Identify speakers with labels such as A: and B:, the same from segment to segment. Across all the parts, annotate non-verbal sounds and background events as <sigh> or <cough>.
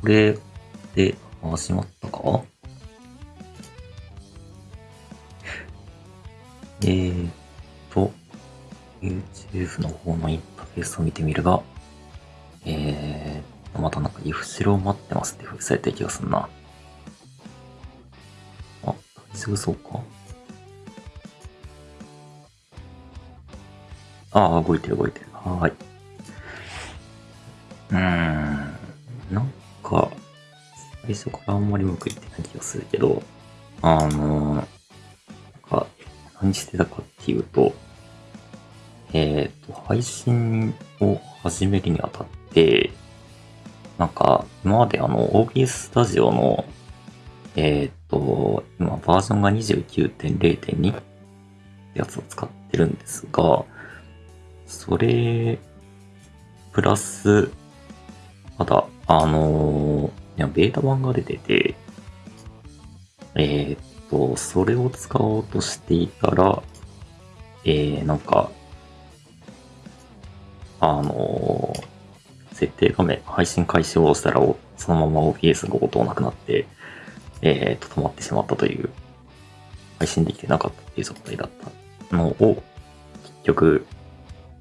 A: これで始まったか？えーっと、YouTube の方のインターフェースを見てみるが、えーと、またなんかリフシロを待ってますって封されてる気がするな。あ、大丈夫そうか。ああ、動いてる動いてる。はーい。うーん。最初からあんまりうまくいってない気がするけど、あの、なんか、何してたかっていうと、えっ、と、配信を始めるにあたって、なんか、今まであの、OBS スタジオの、えっ、と、今バージョンが29.0.2ってやつを使ってるんですが、それ、プラス、まだ、あのいや、ベータ版が出てて、えーっと、それを使おうとしていたら、えー、なんか、あの設定画面、配信開始を押したら、そのまま OBS が応答なくなって、えーと、止まってしまったという、配信できてなかったっていう状態だったのを、結局、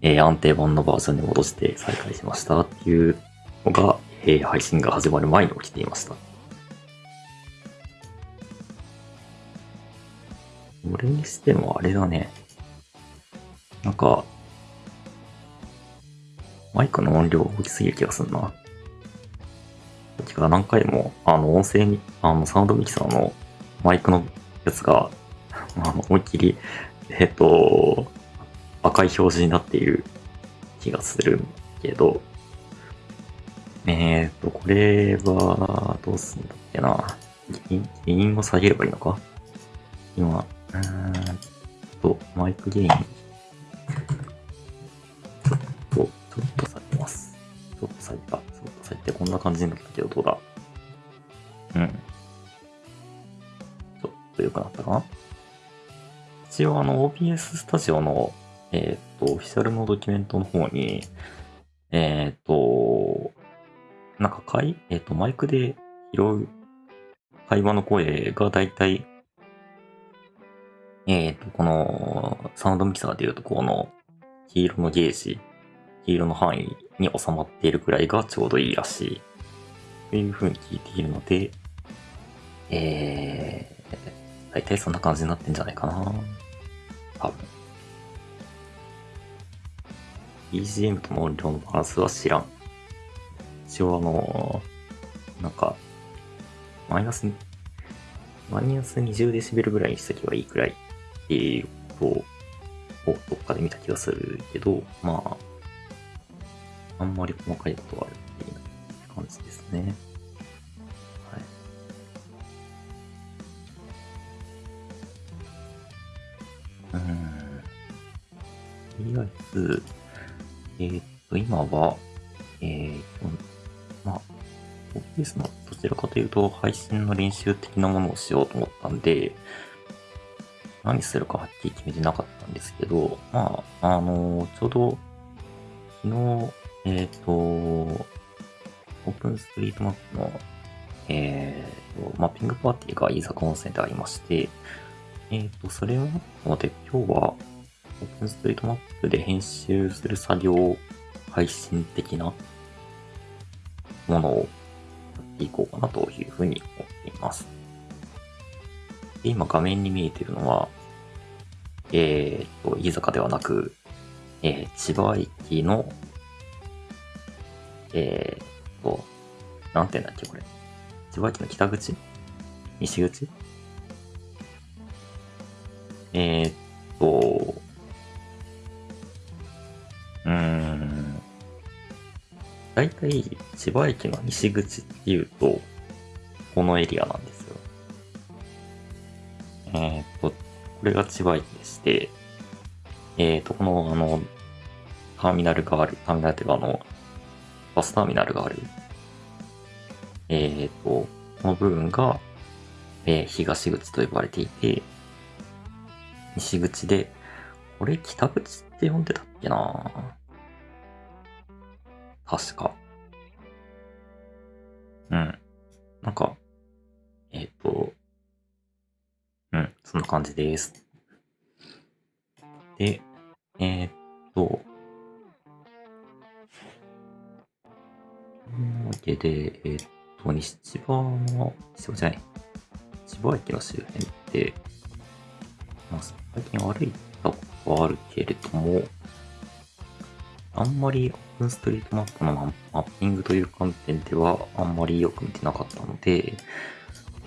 A: えー安定版のバージョンに戻して再開しましたっていうのが、えー配信が始まる前に起きていました。それにしてもあれだね。なんか、マイクの音量大きすぎる気がするな。さっきか何回も、あの、音声に、あの、サウンドミキサーのマイクのやつが、<laughs> あの、思いっきり、えっと、赤い表示になっている気がするけど、えーと、これは、どうすんだっけな。原因原因を下げればいいのか？今、うーんと、マイクゲイン。ちょっと、ちょっと下げます。ちょっと下げた。ちょっと下げてこんな感じになったけど、どうだ？うん。ちょっと良くなったかな？一応あの OBS スタジオの、えっ、と、オフィシャルのドキュメントの方に、えっ、と、なんかかい、えっ、と、マイクで拾う会話の声がだいたい、えっ、と、このサウンドミキサーでいうとこの黄色のゲージ、黄色の範囲に収まっているくらいがちょうどいいらしい。という風に聞いているので、えー、だいたいそんな感じになってんじゃないかな。多分。BGM との音量のバランスは知らん。一応あのなんか、マイナス、マイナス20デシベルぐらいにしとけばいいくらいっていうことをどっかで見た気がするけど、まあ、あんまり細かいことは言っていな感じですね。はい。うん。とりあえず、えーっと、今は、えーまあ、OBS のどちらかというと配信の練習的なものをしようと思ったんで、何するかはっきり決めてなかったんですけど、まあ、あのちょうど、昨日、えーっと、オープンストリートマップの、えーと、マッピングパーティーが飯坂温泉でありまして、えっと、それをもったので、今日は、オープンストリートマップで編集する作業配信的なものをやっていこうかなというふうに思っています。今画面に見えているのは、えー、と、飯坂ではなく、えー千葉駅の、えー、と、なんて言うんだっけ、これ。千葉駅の北口？西口？えー、っと、うーん。だいたい千葉駅の西口っていうと、このエリアなんですよ。えーっと、これが千葉駅でして、えーっと、この、あの、ターミナルがある、ターミナルっていうかあの、バスターミナルがある、えーっと、この部分が、えー東口と呼ばれていて、西口で、これ北口って呼んでたっけなぁ確か。うん。なんか、えっ、と、うん、そんな感じです。で、えっ、と、というわけで、えっ、と、西千葉の、西千葉じゃない、千葉駅の周辺って、まあ、最近歩いたことはあるけれども、あんまりオンストリートマップのマッピングという観点ではあんまりよく見てなかったので、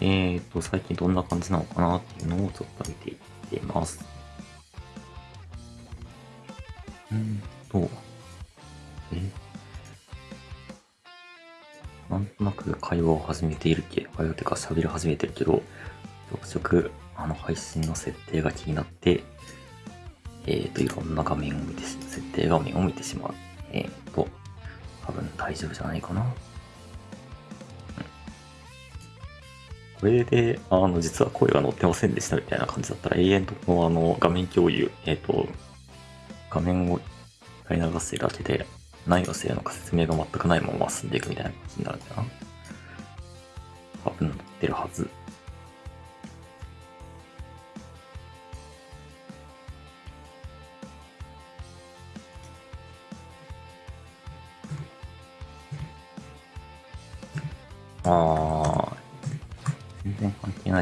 A: えっ、と、最近どんな感じなのかなっていうのをちょっと見ていっています。うんと、えなんとなく会話を始めているけ、会話というか喋り始めてるけど、ちょくちょくあの配信の設定が気になって、えっ、と、いろんな画面を見て、設定画面を見てしまう。えっ、と、多分大丈夫じゃないかな。これで、あの、実は声が載ってませんでしたみたいな感じだったら、永遠とこのあの、画面共有、えっ、と、画面をやり流してるだけで、何をしてるのか説明が全くないまま進んでいくみたいな感じになるんだな。多分載ってるはず。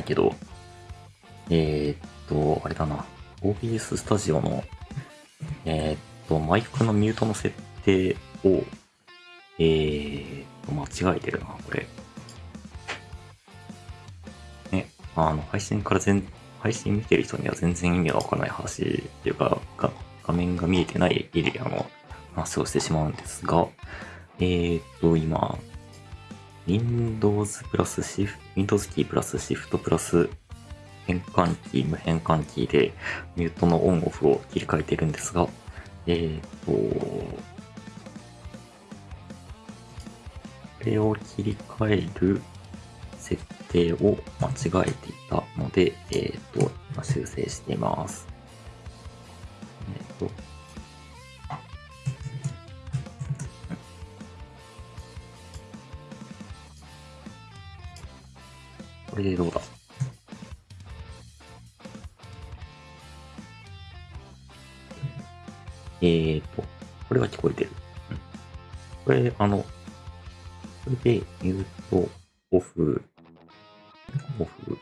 A: けど、えー、っと、あれだな、OBS スタジオの、えー、っと、マイクのミュートの設定を、えー、っと、間違えてるな、これ。ね、あの、配信から全、配信見てる人には全然意味がわからない話っていうか、が画面が見えてないエリアの話をしてしまうんですが、えー、っと、今、Windows プラスシフ Windows キープラスシフトプラス変換キー、無変換キーでミュートのオンオフを切り替えてるんですが、えー、と、これを切り替える設定を間違えていたので、えー、と、今修正しています。これでどうだ？えーと、これは聞こえてる。これ、あの、これでミュート、オフ、オフ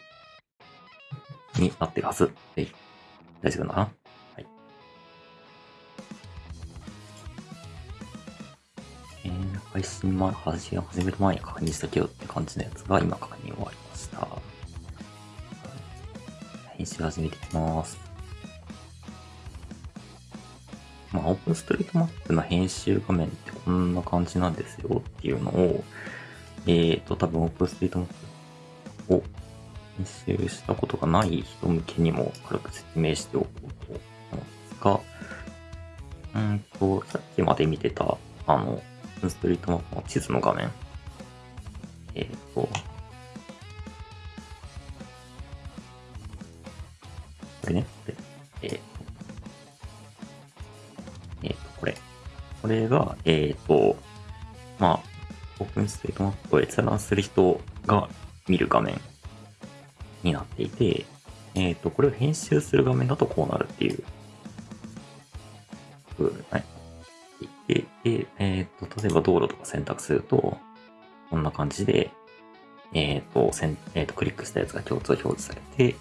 A: になってるはず。はい大丈夫だな？はい。えー、配信前、配信を始める前に確認したけどって感じのやつが今確認終わり編集始めていきます。まあ、オープンストリートマップの編集画面ってこんな感じなんですよっていうのを、えーと、多分オープンストリートマップを編集したことがない人向けにも軽く説明しておこうと思うんですが、うんと、さっきまで見てた、あの、オープンストリートマップの地図の画面。閲覧する人が見る画面になっていて、えっ、と、これを編集する画面だとこうなるっていう。風になっていて、で、えっ、と、例えば道路とか選択すると、こんな感じで、えっ、と、せんえーと、クリックしたやつが共通表示されて、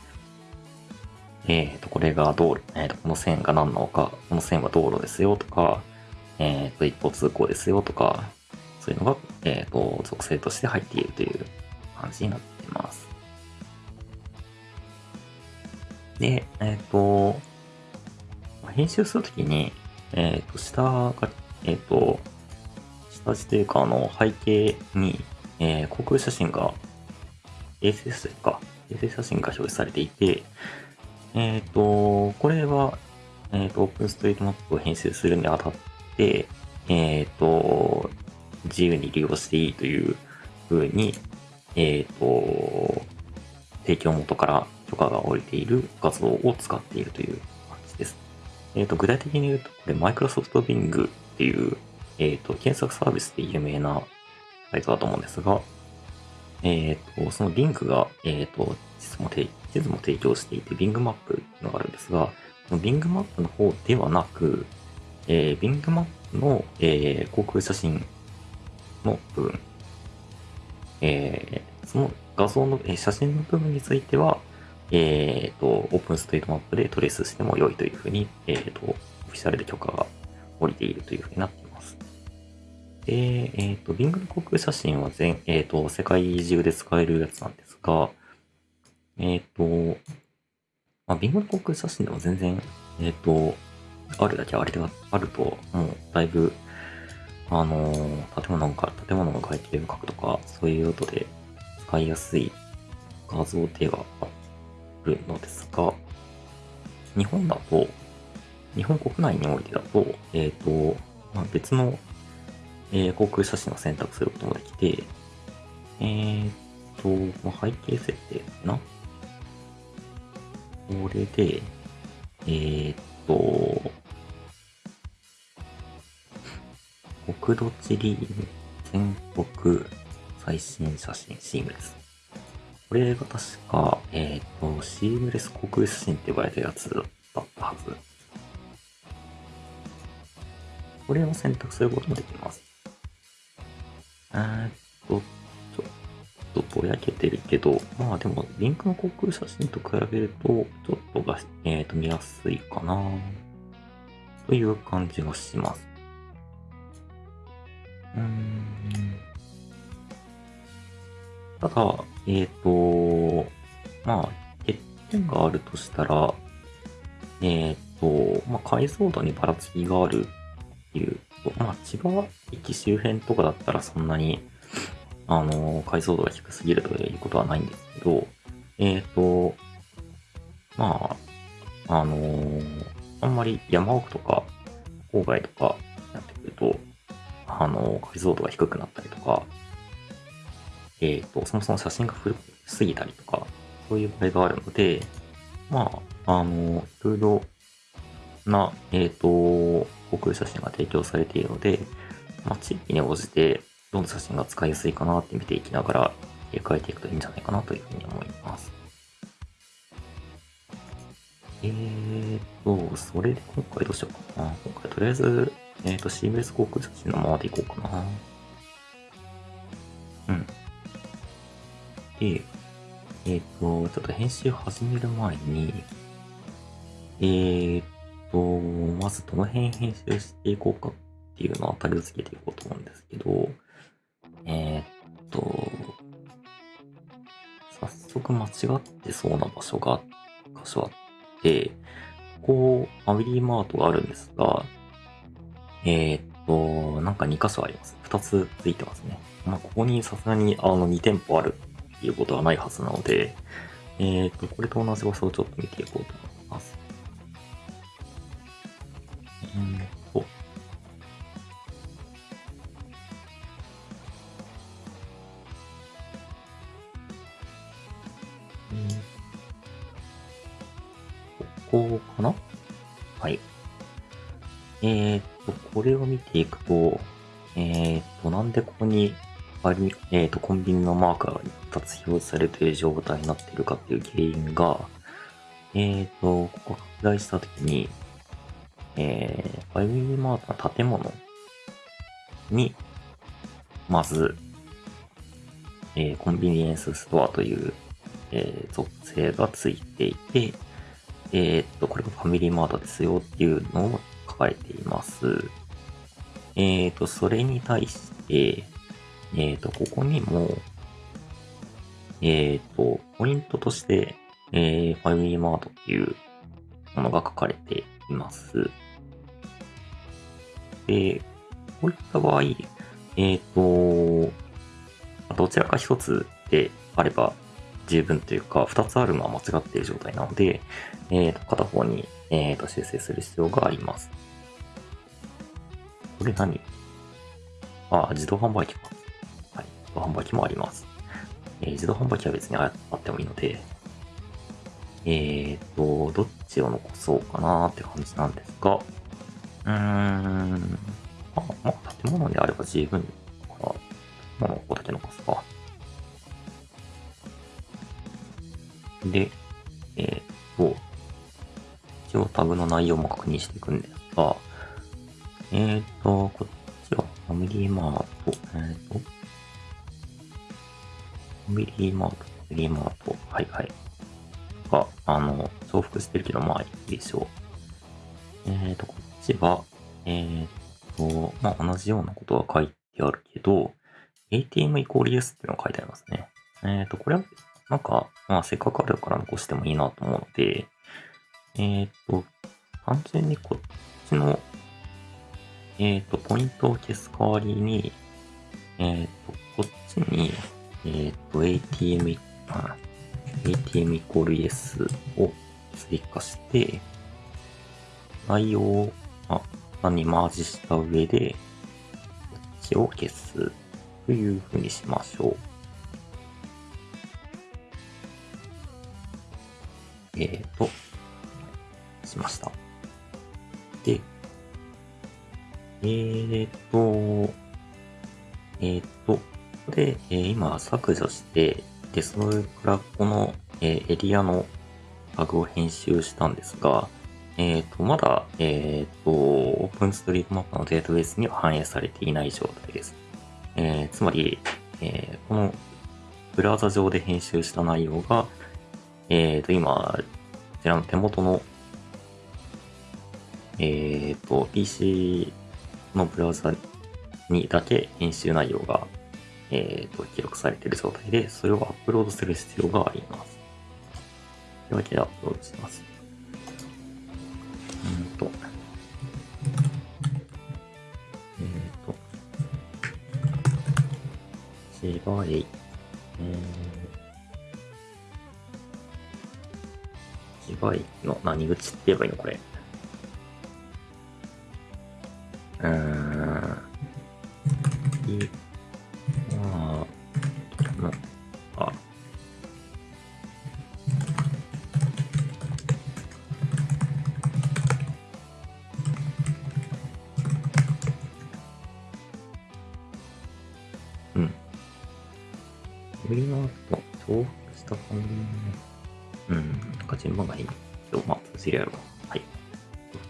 A: えっ、と、これが道路、えっ、と、この線が何なのか、この線は道路ですよとか、えっ、と、一方通行ですよとか、そういうのが、えっ、と、属性として入っているという感じになっています。で、えっ、と、編集するときに、えっ、と、下が、えっ、と、下地というか、あの、背景に、えー航空写真が、衛星写真か、衛星写真が表示されていて、えっ、と、これは、えっ、と、オープンストリートマップを編集するにあたって、えっ、と、自由に利用していいという風に、えっ、と、提供元から許可が下りている画像を使っているという感じです。えっ、と、具体的に言うと、これ、マイクロソフト Bing っていう、えっ、と、検索サービスで有名なサイトだと思うんですが、えっ、と、その Bing が、えっ、と、地図も提地図も提供していて、Bing マップっていうのがあるんですが、Bing マップの方ではなく、えー、Bing マップの、えー、航空写真の部分、えー、その画像の、えー、写真の部分については、えっ、と、オープンストリートマップでトレースしても良いというふうに、えっ、と、オフィシャルで許可が降りているというふうになっています。で、えっ、と、Bing の航空写真は全、えっ、と、世界中で使えるやつなんですが、えっ、と、まあ、Bing の航空写真でも全然、えっ、と、あるだけあれがあると、もうだいぶ、あのー、建物が、建物の外形を描くとか、そういう用途で使いやすい画像ではあるのですが、日本だと、日本国内においてだと、えっ、と、まあ、別の、えー、航空写真を選択することもできて、えっ、と、まあ、背景設定かな？これで、えっ、と、国土地理院全国最新写真シームレス。これが確か、えっ、ー、と、シームレス航空写真って呼ばれたやつだったはず。これを選択することもできます。えっと、ちょっとぼやけてるけど、まあでも、リンクの航空写真と比べると、ちょっとが、えー、と見やすいかなという感じがします。うん。ただ、えっ、ー、と、まあ、欠点があるとしたら、えっ、ー、と、まあ、解像度にばらつきがあるっていうまあ、千葉駅周辺とかだったらそんなに、あの、解像度が低すぎるということはないんですけど、えっ、ー、と、まあ、あの、あんまり山奥とか、郊外とかになってくると、あの、解像度が低くなったりとか、えっ、ー、と、そもそも写真が古すぎたりとか、そういう場合があるので、まあ、あの、いろいろな、えっ、ー、と、航空写真が提供されているので、まあ、地域に応じて、どの写真が使いやすいかなって見ていきながら、入れ替えていくといいんじゃないかなというふうに思います。えーと、それで今回どうしようかな。今回とりあえず、えっ、ー、と、シームレス航空写真のままでいこうかな。うん。で、えっ、ー、と、ちょっと編集始める前に、えーと、まずどの辺編集していこうかっていうのを当たりをつけていこうと思うんですけど、えー、っと、早速間違ってそうな場所が、箇所あって、ここ、ファミリーマートがあるんですが、えー、っと、なんか2箇所あります。2つついてますね。まあ、ここにさすがにあの2店舗あるっていうことはないはずなので、えー、っと、これと同じ場所をちょっと見ていこうと思います。うんと、ここかな？はい。えー、っと、これを見ていくと、えー、と、なんでここに、えー、と、コンビニのマーカーが一発表示されている状態になっているかっていう原因が、えー、と、ここ拡大したときに、えー、ファイミリーマートの建物に、まず、えー、コンビニエンスストアという、えー、属性がついていて、えー、っと、これがファミリーマートですよっていうのを書かれています。えー、と、それに対して、えー、と、ここにも、えっと、ポイントとして、えー、ファミリーマートっていうものが書かれています。で、こういった場合、えっ、ー、と、どちらか一つであれば十分というか、二つあるのは間違っている状態なので、えー、と片方に、えー、と修正する必要があります。これ何？あ、自動販売機か。はい。自動販売機もあります。えー、自動販売機は別にあってもいいので、えーと、どっちを残そうかなーって感じなんですが、うーん、あ、まあ、建物であれば十分かな。建物をここだけ残すか。で、えーと、一応タグの内容も確認していくんですが、えっ、ー、と、こっちはファミリーマート、えっ、ー、と、ファミリーマート、ファミリーマート、はいはい。が、あの、重複してるけど、まあいいでしょう。えっ、ー、と、こっちは、えっ、と、まあ同じようなことが書いてあるけど、ATM イコール S っていうのが書いてありますね。えっ、と、これは、なんか、まあせっかくあるから残してもいいなと思うので、えっ、消す代わりに、えっ、ー、と、こっちに、えっ、ー、と、ATM、あ ATM イコール Yes を追加して、内容を、あ、にマージした上で、こっちを消すというふうにしましょう。えっ、ー、と、えーと、えーと、これ、えー、今削除して、で、それからこの、えー、エリアのタグを編集したんですが、えっ、ー、と、まだ、えっ、ー、と、オープンストリートマップのデータベースには反映されていない状態です。えー、つまり、え、このブラウザ上で編集した内容が、えっ、と、今、こちらの手元の、えっ、と、PC のブラウザにだけ編集内容が、えーと、記録されている状態で、それをアップロードする必要があります。というわけでアップロードします。うんと。えっ、ー、と。芝居。えー、芝居の何口って言えばいいの？これ。うん。い、まあ、の、あ。うん。売りの後、重複した感じうん。なんか順番がいい。今日、まあ、通じるやろう。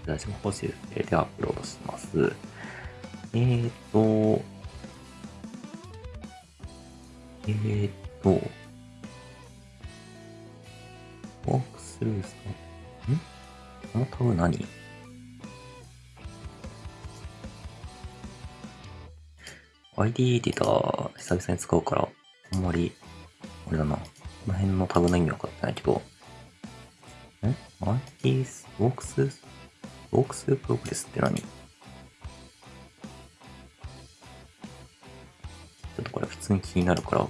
A: 私も欲しいでアップロードします。えーと、えーと、ワークスルースか？ん？このタグ何 ?ID エディター久々に使うから、あんまり、あれだな。この辺のタグの意味わかってないけど、ん ?ID ワークス walkthrough progress って何？ちょっとこれ普通に気になるから、ちょっ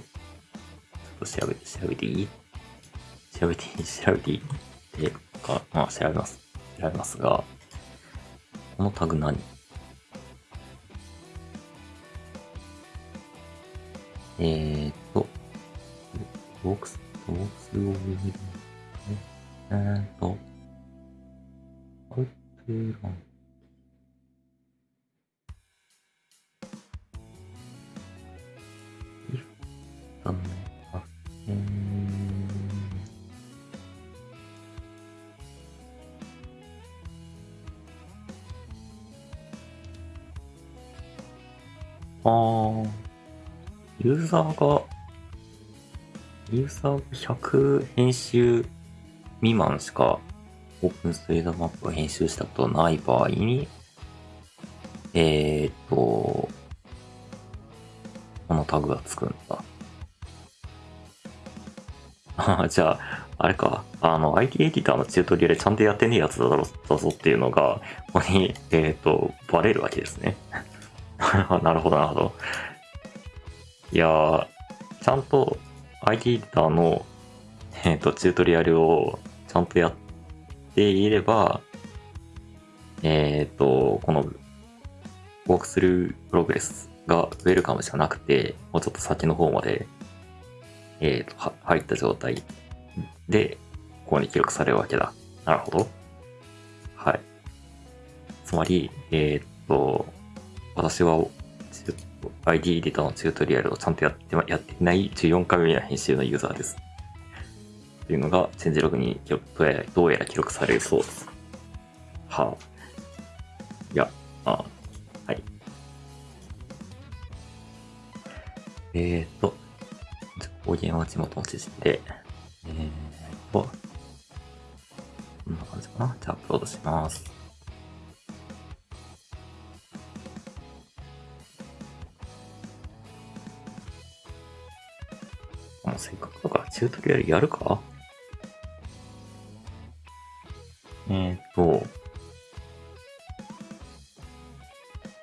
A: と調べて、調べていい？調べていい？調べていい？ってか、まあ調べます。調べますが、このタグ何？えーっと、ウォークス、ウォークスオブユーザーが、ユーザー100編集未満しかオープンストリートマップを編集したことない場合に、えー、っと、このタグがつくんだ。あ <laughs> じゃあ、あれか、あの、IT エディターのチュートリアルちゃんとやってねえやつだろだぞっていうのが、ここに、えっ、と、バレるわけですね。<laughs> なるほど、なるほど。いやー、ちゃんと IT エディターの、<laughs> えっ、と、チュートリアルをちゃんとやっていれば、えっ、ー、と、この、ウォークスループログレスがウェルカムじゃなくて、もうちょっと先の方まで、えっ、ー、と、入った状態で、ここに記録されるわけだ。なるほど。はい。つまり、えっ、ー、と、私は ID エディタのチュートリアルをちゃんとやってやってない14回目の編集のユーザーです。というのがチェンジログにどうやら記録されるそうです。はあ。いや、あはい。えーと、方言は地元の知識で、えーと、こんな感じかな。じゃあアップロードします。もうせっかくだからチュートリアルやるか？えーと、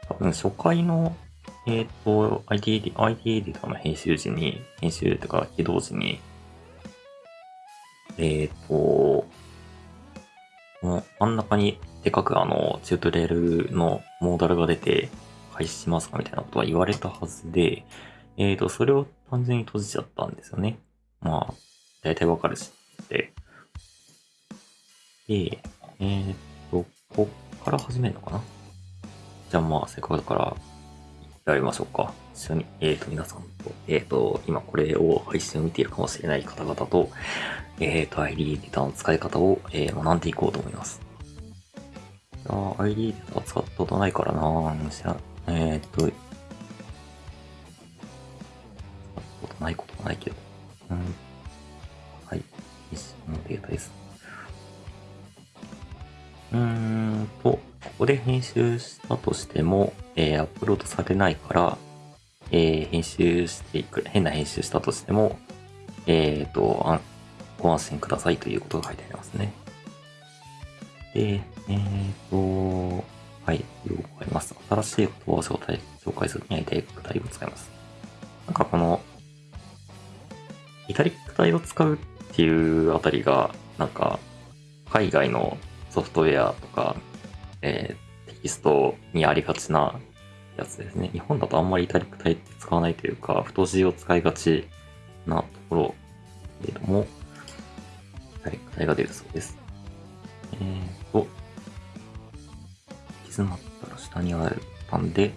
A: 多分初回の、えーと、ID エディ ID エディターの編集時に、編集とか起動時に、えーと、真ん中にでかくあの、チュートリアルのモーダルが出て、開始しますかみたいなことは言われたはずで、えーと、それを単純に閉じちゃったんですよね。まあ、大体わかるしって。で、えーと、こっから始めるのかな？じゃあまあ、せっかくだから、やりましょうか。一緒に、えーと、皆さんと、えーと、今これを配信を見ているかもしれない方々と、えーと、ID ディターの使い方を、えー学んでいこうと思います。いやー ID ディタ使ったことないからな知らえ、っとないことはないけど。うん。はい。一緒のデータです。うーんと、ここで編集したとしても、えーアップロードされないから、えー編集していく、変な編集したとしても、えっ、と、あんご安心くださいということが書いてありますね。で、えっ、と、はい、よくわかります。新しい言葉を紹介紹介するにはイタリック体を使います。なんかこの、イタリック体を使うっていうあたりが、なんか、海外のソフトウェアとか、えーテキストにありがちなやつですね。日本だとあんまりイタリック体って使わないというか、太字を使いがちなところけれども、イタリック体が出るそうです。えーと、行き詰まったら下にあるボタンで、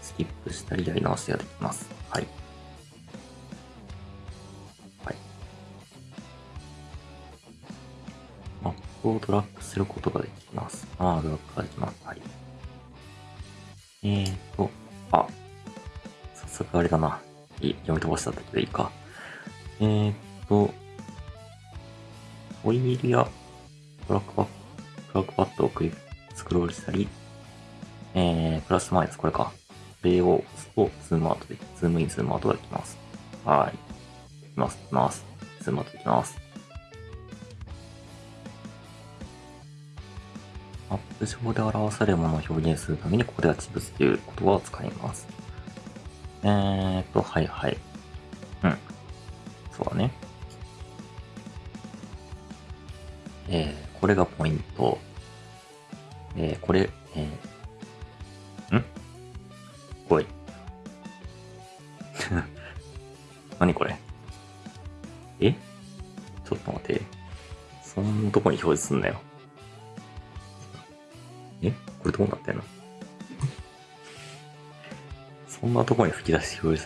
A: スキップしたりやり直しができます。はい。をドラッグすることができます。ああ、ドラッグができます。はい。えーと、あ、早速あれだな。い読み飛ばしただけでいいか。えーと、ホイールやトラックパッドトラックパッドをクリック、スクロールしたり、えー、プラスマイナス、これか。これを押すと、ズームアウトで、ズームイン、ズームアウトができます。はい。できます、できます。ズームアウトできます。マップ上で表されるものを表現するために、ここでは地物という言葉を使います。えーと、はいはい。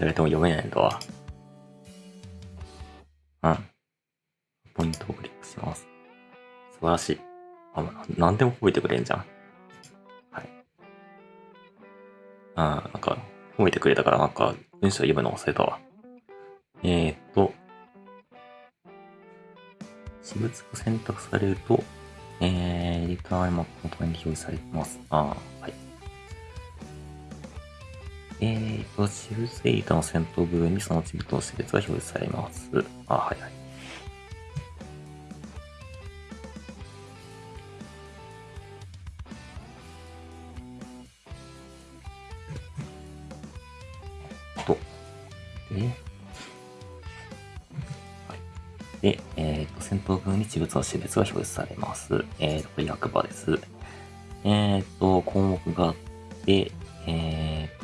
A: き出し表示されても読めないんだわ。うん。ポイントをクリックします。素晴らしい。あ、なんでも覚えてくれんじゃん。はい。あなんか、褒めてくれたからなんか、文章読むの忘れたわ。えーっと、私物が選択されると、えー、リターンマップの隣に表示されてます。あーはい。えーと、私物エディタの先頭部分にその私物の識別が表示されます。あ、はいはい。と、で、はい。で、えっ、と、先頭部分に私物の識別が表示されます。えーと、役場です。えっ、と、項目があって、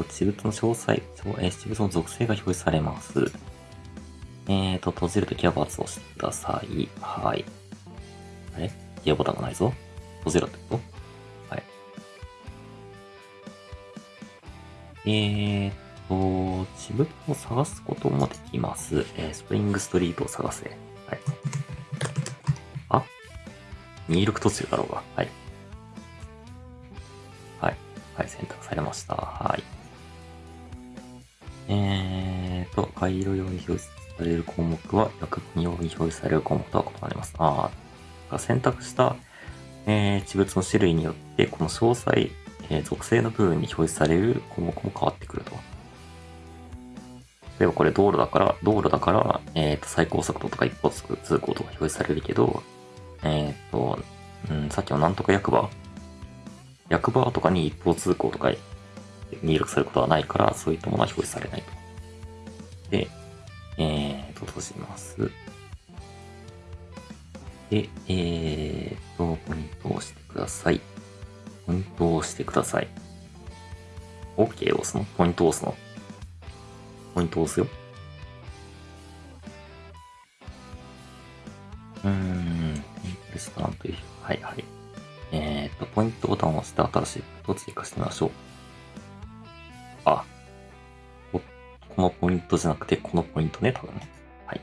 A: 私物の詳細、そうえー私物の属性が表示されます。えっ、と、閉じるときは×を押してください。はい。あれ？ギアボタンがないぞ。閉じろってこと？はい。えーと、私物を探すこともできます。えースプリングストリートを探せ。はい。あ？入力途中だろうが。はいはい。はい、選択されました。はい。えーと、回路用に表示される項目は、役分用に表示される項目とは異なります。ああ、選択した、えー、地物の種類によって、この詳細、えー属性の部分に表示される項目も変わってくると。例えばこれ道路だから、道路だから、えっ、と、最高速度とか一方通行とか表示されるけど、えっ、と、うん、さっきのなんとか役場、役場とかに一方通行とか入力されることはないから、そういったものは表示されないと。で、えっ、と、閉じます。で、えっ、と、ポイントを押してください。ポイントを押してください。OK を押すの？ポイントを押すの？ポイントを押すよ。うーん、レストランという、はいはい。えっ、と、ポイントボタンを押して新しいポイントを追加してみましょう。あ、このポイントじゃなくて、このポイントね、多分ね。はい。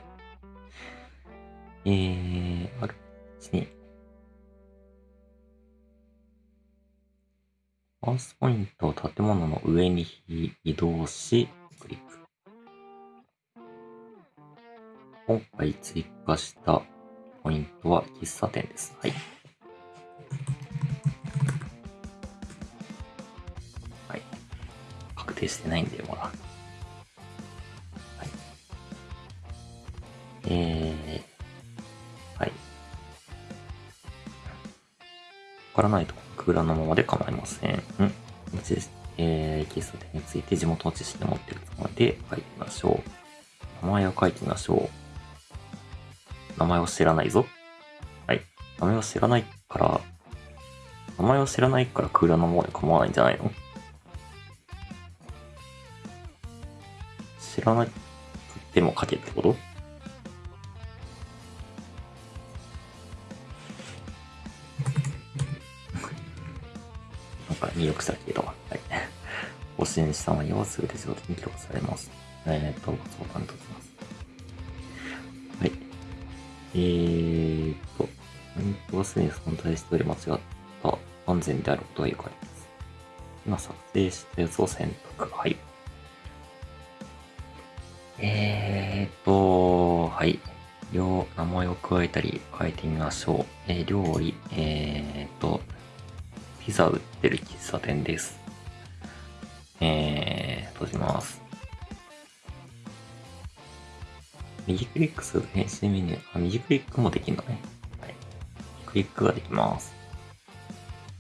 A: えー、ある、に、マウスポイントを建物の上に移動し、クリック。今回追加したポイントは喫茶店です。はい。確定してないんで、まだ。はい。えー、はい。わからないと空欄のままで構いません。うんえー、喫茶店について地元の知識を持っているつもりで書いてみましょう。名前を書いてみましょう。名前を知らないぞ。はい。名前を知らないから、名前を知らないから空欄のままで構わないんじゃないの？知らなくても書けってこと？なんか入力されていたわ。はい。ご支援した内容は全て自動的に記録されます。えーっと、ご相談ときます。はい。えーっと、ポイントはすでに存在しており間違った安全であることがよくあります。今作成したやつを選択。はい。加えたり変えてみましょう。えー料理、えーっと、ピザ売ってる喫茶店です。えー、閉じます。右クリックすると返信メニュー。あ、右クリックもできるのね。はい。クリックができます。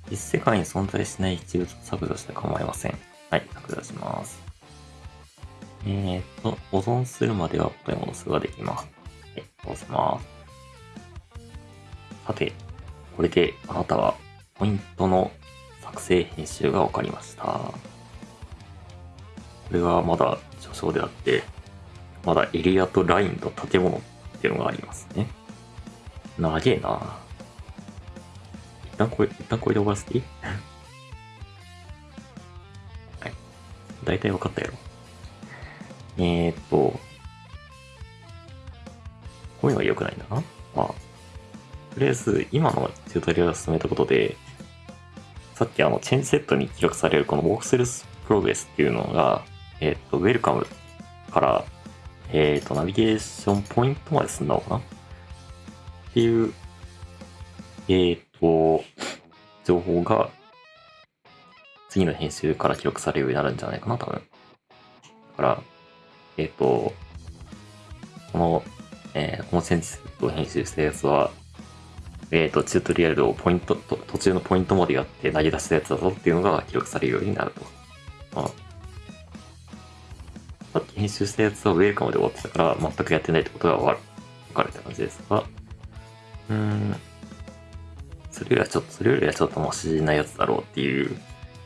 A: 実世界に存在しない一物を削除して構いません。はい、削除します。えーと、保存するまでは元に戻すができます。はい、戻せます。さて、これであなたはポイントの作成編集が分かりました。これはまだ序章であって、まだエリアとラインと建物っていうのがありますね。長えな一旦これ、一旦これで終わらせていい？<laughs> はい。大体分かったやろ。えーっと、こういうのが良くないんだな。りあえず、今のチュートリアルを進めたことで、さっきあの、チェンジセットに記録されるこの Walk-Through Progress っていうのが、えーっと、Welcome から、えーと、ナビゲーションポイントまで進んだのかな？っていう、えーっと、情報が、次の編集から記録されるようになるんじゃないかな、多分。だから、えっ、と、この、えーこのチェンジセットを編集したやつは、えっ、と、チュートリアルをポイント、と途中のポイントまでやって投げ出したやつだぞっていうのが記録されるようになると。まあ、さっき編集したやつはウェルカムで終わってたから、全くやってないってことがわかるわかるって感じですが、うん、それよりはちょっと、それよりはちょっとマシなやつだろうっていう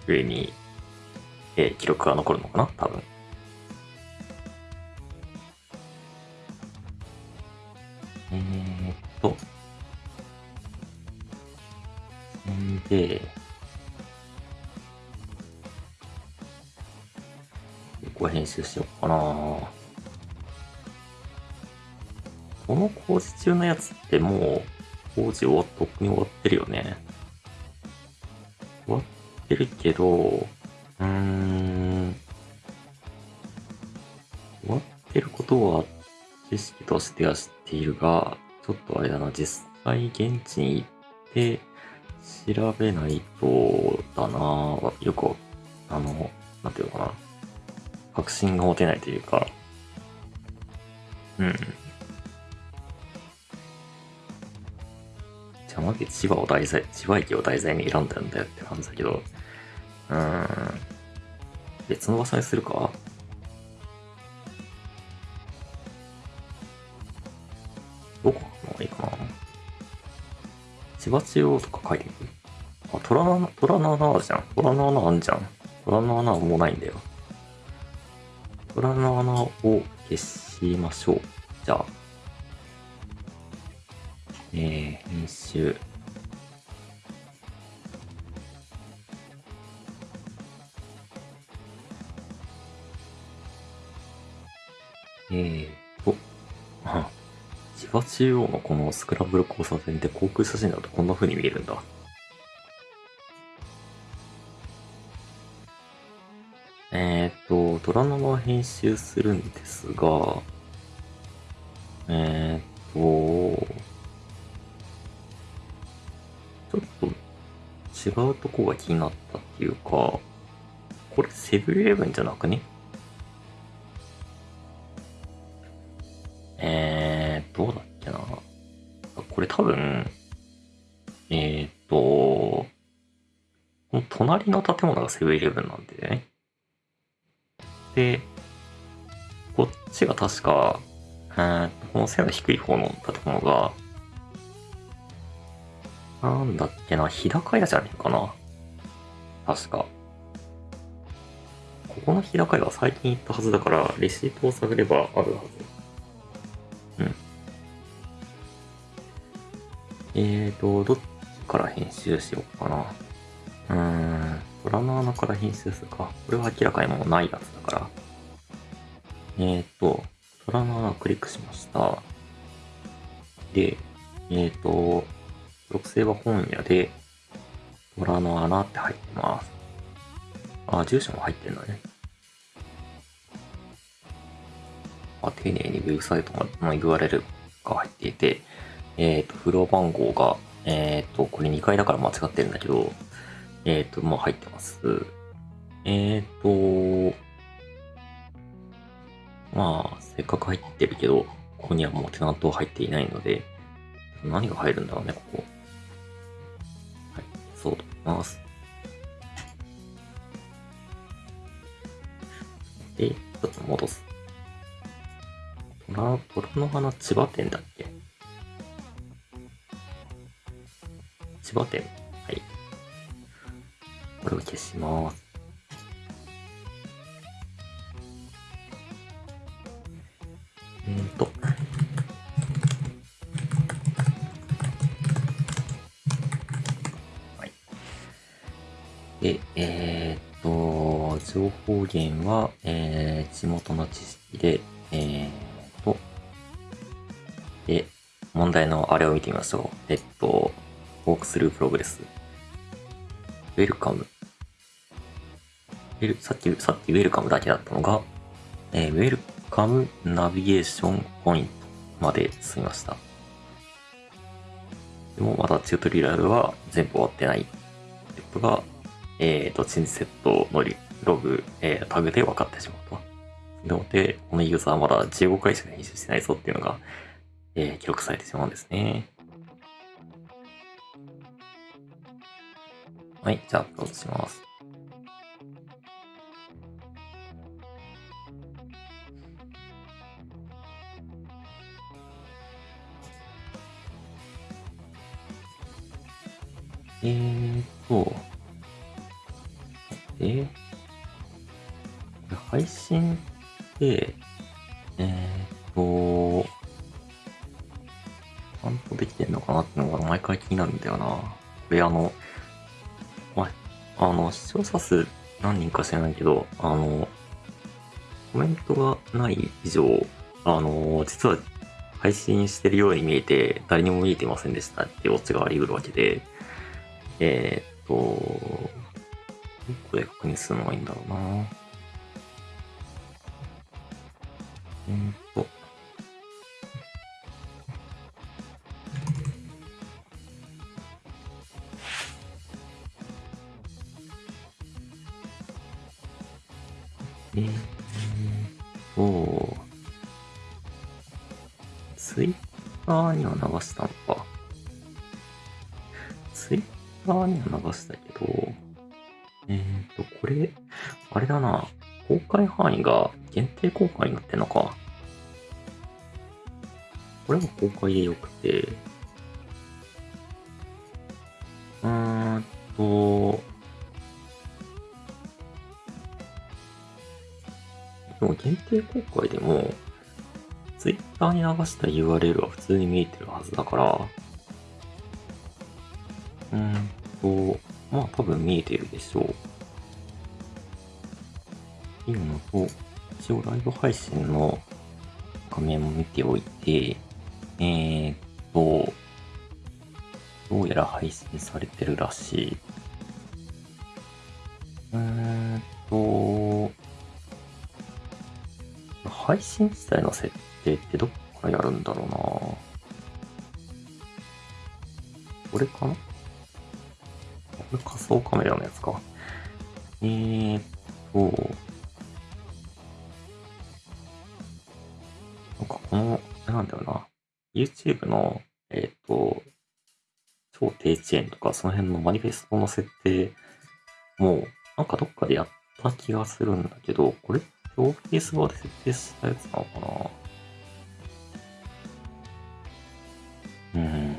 A: 上に、えー記録が残るのかな多分。で、ここ編集しようかなこの工事中のやつってもう工事終わっとっくに終わってるよね。終わってるけど、うーん。終わってることは知識としては知っているが、ちょっとあれだな、実際現地に行って調べないとだな、よく、あの、なんていうのかな、確信が持てないというか、うん。じゃあ、まず千葉を題材、千葉駅を題材に選んだんだよって感じだけど、うーん。別の場所にするか？千葉中央とか書いていくあ、虎の穴、虎の穴あるじゃん。虎の穴あんじゃん。虎の穴はもうないんだよ。虎の穴を消しましょう。じゃあ。えー、編集。えーと、<laughs> 千葉中央のこのスクランブル交差点って航空写真だとこんな風に見えるんだ。えーっと、ドラマは編集するんですが、えーっと、ちょっと違うとこが気になったっていうか、これセブンイレブンじゃなくね？これ多分、えーっと、この隣の建物がセブンイレブンなんでね。で、こっちが確か、えー、この背の低い方の建物が、なんだっけな、日高屋じゃねえかな。確か。ここの日高屋は最近行ったはずだから、レシートを探ればあるはず。えーと、どっちから編集しようかな。うーん。虎の穴から編集するか。これは明らかにもうないやつだから。えっ、ー、と、虎の穴をクリックしました。で、えっ、ー、と、属性は本屋で、虎の穴って入ってます。あ、住所も入ってんだね。あ、丁寧にウェブサイトの URL が入っていて、えっ、ー、と、フロア番号が、えっ、と、これ2階だから間違ってるんだけど、えっ、ー、と、もう入ってます。えっ、と、まあ、せっかく入ってるけど、ここにはもうテナントは入っていないので、何が入るんだろうね、ここ。はい、そうと思います。で、ちょっと戻す。虎、虎の花千葉店だっけ？千葉店。はい。これを消します。えーと。はい。で、えー、っと、情報源は、えー、地元の知識で、えー、と、で、問題のあれを見てみましょう。えっと、 walkthrough progress。 welcome。さっき、さっき welcome だけだったのが、えー、 welcome navigation point まで進みました。でもまだチュートリアルは全部終わってないってことが、えっ、ー、と、チンセットのログ、えー、タグで分かってしまうと。なので、このユーザーはまだ15回しか編集してないぞっていうのが、えー、記録されてしまうんですね。はい、じゃあアップロードします。えーと、え、配信って、えーと、ちゃんとできてんのかなってのが毎回気になるんだよな。これあの、あの、視聴者数何人か知らないけど、あの、コメントがない以上、あの、実は配信してるように見えて、誰にも見えてませんでしたってオチがあり得るわけで、えー、っと、どこで確認するのがいいんだろうな。えーっと。えーっと、ツイッターには流したのか。ツイッターには流したけど、えーと、これ、あれだな。公開範囲が限定公開になってんのか。これも公開でよくて、うーんと、でも限定公開でも、ツイッターに流した URL は普通に見えてるはずだから、うんと、まあ多分見えてるでしょう。っていうのと、一応ライブ配信の画面も見ておいて、えーっと、どうやら配信されてるらしい。うーんと、配信自体の設定ってどっからやるんだろうなこれかな？これ仮想カメラのやつか。えーっと、なんかこの、なんだろうな。YouTube の、えーっと、超低遅延とかその辺のマニフェストの設定も、なんかどっかでやった気がするんだけど、これっオフィス側で設定したやつなのかなうん。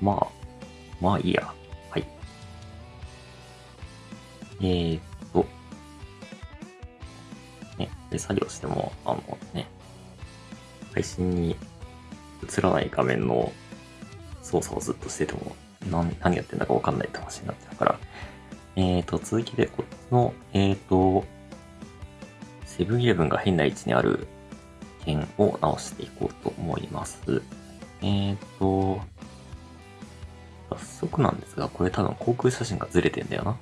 A: まあ、まあいいや。はい。えーっと、ね、で作業しても、あのね、配信に映らない画面の操作をずっとしてても、何何やってんだかわかんないって話になっちゃうから、えーと、続きで、こっちの、えーと、セブンイレブンが変な位置にある点を直していこうと思います。えーと、早速なんですが、これ多分航空写真がずれてんだよな。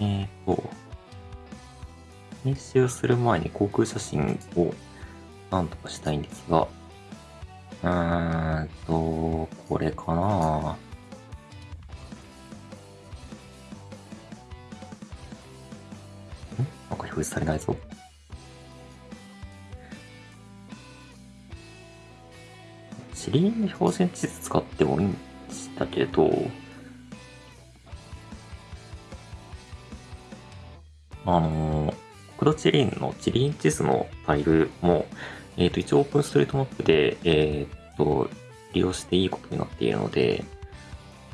A: えーと、編集する前に航空写真をなんとかしたいんですが、うーんと、これかななんか表示されないぞ。シリンの標準地図使ってもいいんでしたけど、あの、国土地理院の地理院地図のファイルも、えっ、と、一応オープンストリートマップで、えっ、と、利用していいことになっているので、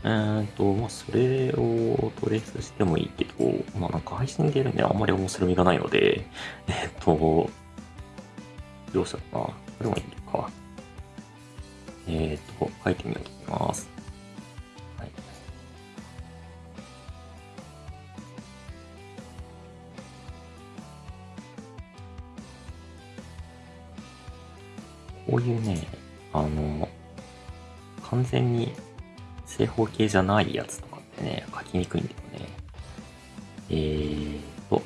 A: えーと、まあ、それをトレースしてもいいけど、まあ、なんか配信でやるにはあんまり面白みがないので、えっ、と、どうしようかな。これもいいか。えっ、と、書いてみようと思います。はい。こういうね、あの、完全に正方形じゃないやつとかってね、書きにくいんだよね。えーと、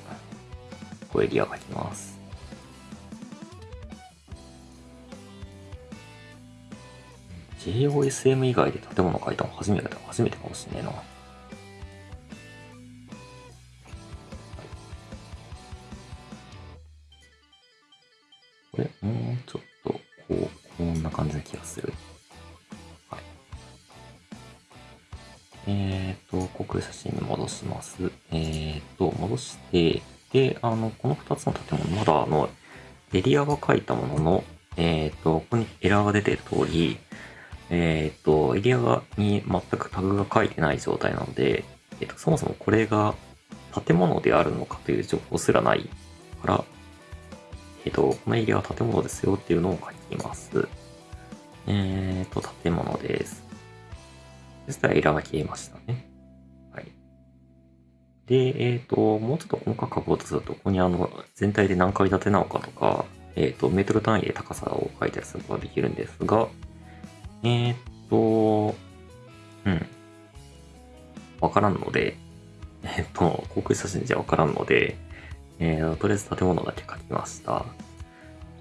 A: こうエリア書きます。JOSM 以外で建物書いたの初めてだ、初めてかもしんねえな。これ、もうちょっと、こう、こんな感じな気がする。えーと、航空写真に戻します。えーと、戻して、で、あの、この2つの建物、まだあの、エリアは書いたものの、えーと、ここにエラーが出てる通り、えーと、エリアがに全くタグが書いてない状態なので、えーと、そもそもこれが建物であるのかという情報すらないから、えっ、と、このエリアは建物ですよっていうのを書きます。えっ、と、建物です。そしたらエラーが消えましたね。はい。で、えっ、と、もうちょっと細かく書こうとすると、ここにあの、全体で何階建てなのかとか、えっ、と、メートル単位で高さを書いたりすることができるんですが、えっ、と、うん。わからんので、<laughs> えっと、航空写真じゃわからんので、えー、とりあえず建物だけ書きました。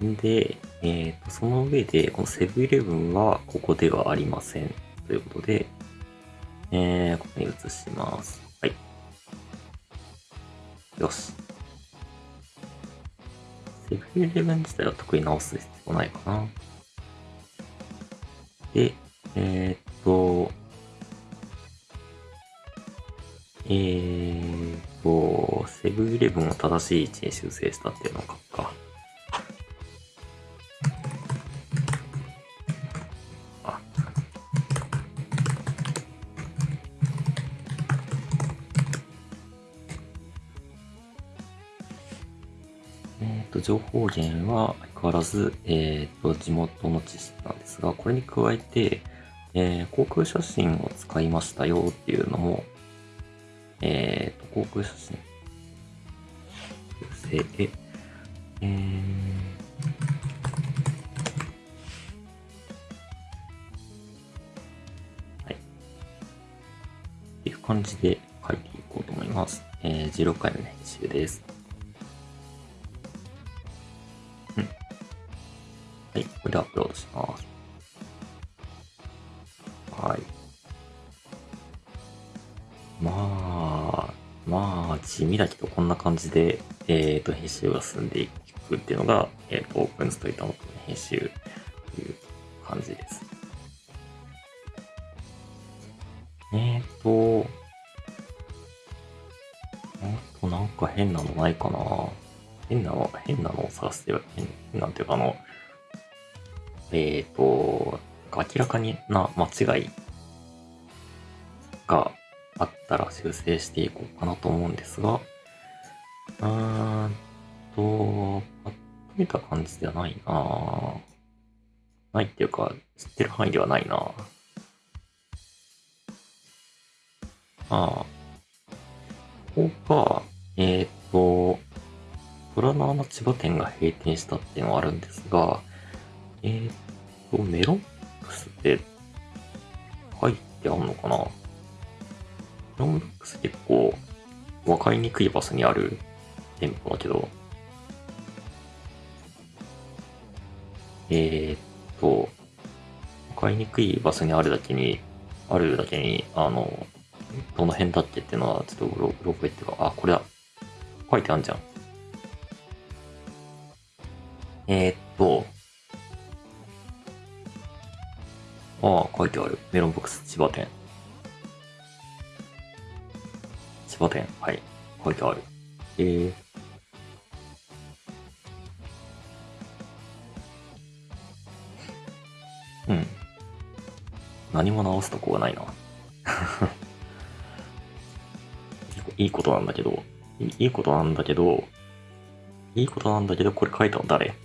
A: で、えっと、その上で、このセブンイレブンはここではありません。ということで、えー、ここに移します。はい。よし。セブンイレブン自体は特に直す必要ないかな。で、えー、っと、えー、っと、セブンイレブンを正しい位置に修正したっていうのを書くか。と、情報源は相変わらず、えっ、と、地元の知識なんですが、これに加えて、えー航空写真を使いましたよっていうのも、えっ、と、航空写真、修正で、えーはい。っていう感じで書いていこうと思います。えー、16回目の編集です。はい、これでアップロードします。はい。まあ、まあ、地味だけどこんな感じで、えっ、と、編集が進んでいくっていうのが、えっ、と、オープンストリートの編集という感じです。えっ、と、あとなんか変なのないかな変なの、変なのを探して、変変なんていうかあの、えっ、と、明らかにな間違いがあったら修正していこうかなと思うんですが、うーんと、パッと見た感じではないな。ないっていうか、知ってる範囲ではないな。ああ、ここが、えっ、と、虎の穴千葉店が閉店したっていうのはあるんですが、えっ、と、メロンックスって入ってあんのかな？メロンックス結構分かりにくい場所にある店舗だけど、えーっと、分かりにくい場所にあるだけに、あるだけに、あの、どの辺だっけっていうのはちょっとうろうろ覚えっていうか、あ、これだ。書いてあんじゃん。えーっと、メロンボックス千葉店。千葉店？はい。書いてある。えー。うん。何も直すとこがないな。<laughs> いいことなんだけど、いいいことなんだけど、いいことなんだけど、これ書いたの誰？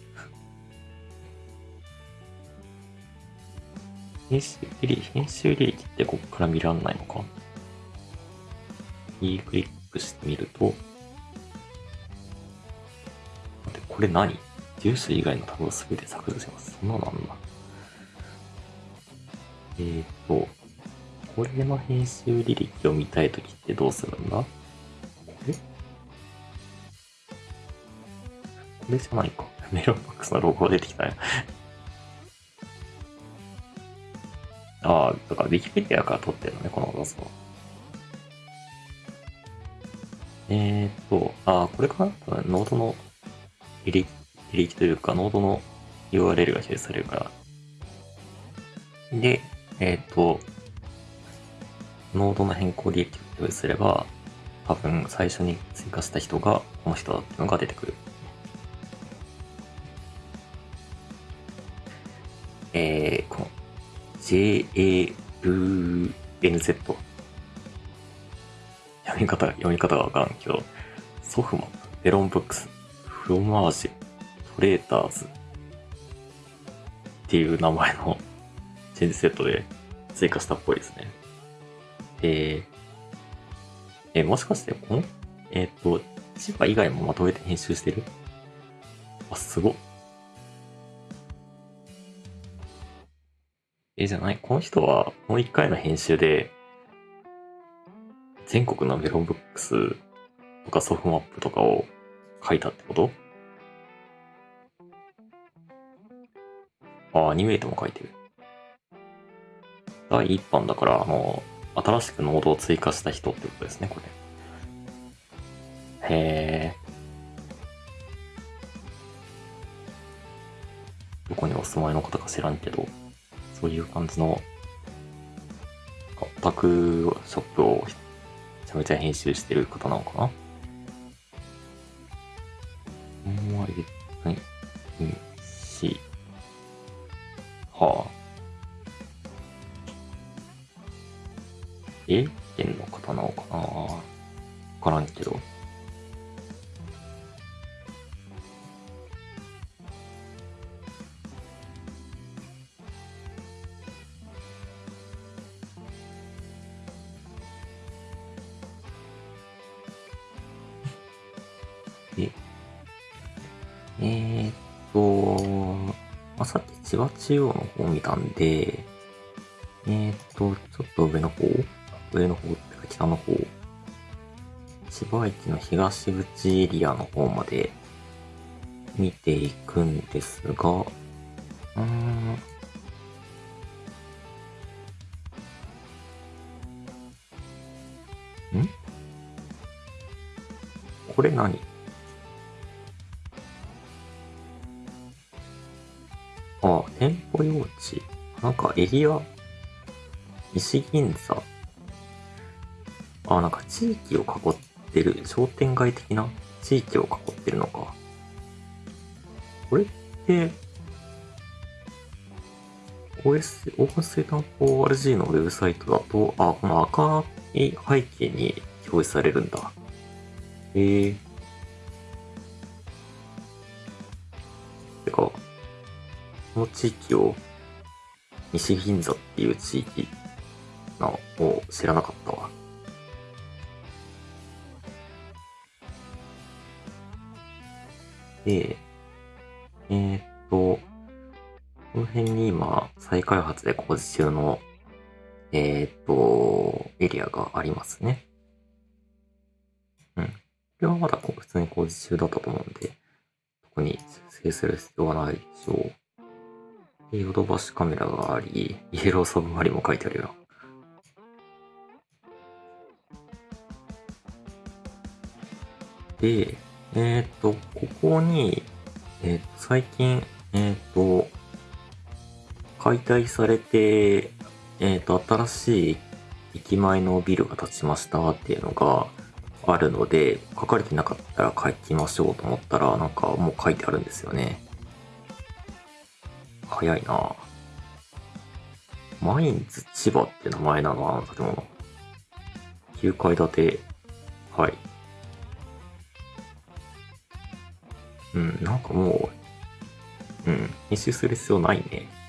A: 編集履歴、編集履歴ってここから見らんないのか？いいクリックしてみると、待って、これ何？住所以外のタブを全て削除します。そんなのあんな。えーと、これの編集履歴を見たいときってどうするんだ？これこれじゃないか。メロンボックスのロゴが出てきたよだから Wikipedia から撮ってるのね、この画像。えーっと、あ、これかな？多分ノードの履歴履歴というか、ノードの URL が表示されるから。で、えーっと、ノードの変更履歴を表示すれば、多分最初に追加した人がこの人だっていうのが出てくる。えー、この JA JALNZ 読み方、読み方がわからんけど、ソフマン、ベロンブックス、フロマージュ、トレーターズっていう名前の <laughs> チェンジセットで追加したっぽいですね。えー、え、もしかしてこの、えっ、と、千葉以外もまとめて編集してる？あ、すごっ。え、じゃない？この人は、もう一回の編集で、全国のメロンブックスとかソフトマップとかを書いたってこと？あ、アニメートも書いてる。第1版だから、あの、新しくノードを追加した人ってことですね、これ。へえ。どこにお住まいの方か知らんけど、そういう感じの、オタクショップをめちゃめちゃ編集してる方なのかな？東口エリアの方まで見ていくんですが、うーん。ん？これ何？あ、店舗用地。なんかエリア、西銀座。あ、なんか地域を囲っててる、商店街的な地域を囲ってるのか。これって、OS、オープンステート 4RG のウェブサイトだと、あ、この赤い背景に表示されるんだ。へえ。てか、この地域を西銀座っていう地域なのを知らなかった再開発で工事中の、えーっと、エリアがありますね。うん。これはまだこう普通に工事中だったと思うんで、特に修正する必要はないでしょう。でヨドバシカメラがあり、イエローサブマリンも書いてあるよ。で、えっ、と、ここに、えっ、と、最近、えっ、と、解体されて、えっ、と、新しい駅前のビルが建ちましたっていうのがあるので、書かれてなかったら書きましょうと思ったら、なんかもう書いてあるんですよね。早いなマインズ千葉って名前なのあの建物。9階建て。はい。うん、なんかもう、うん、編集する必要ないね。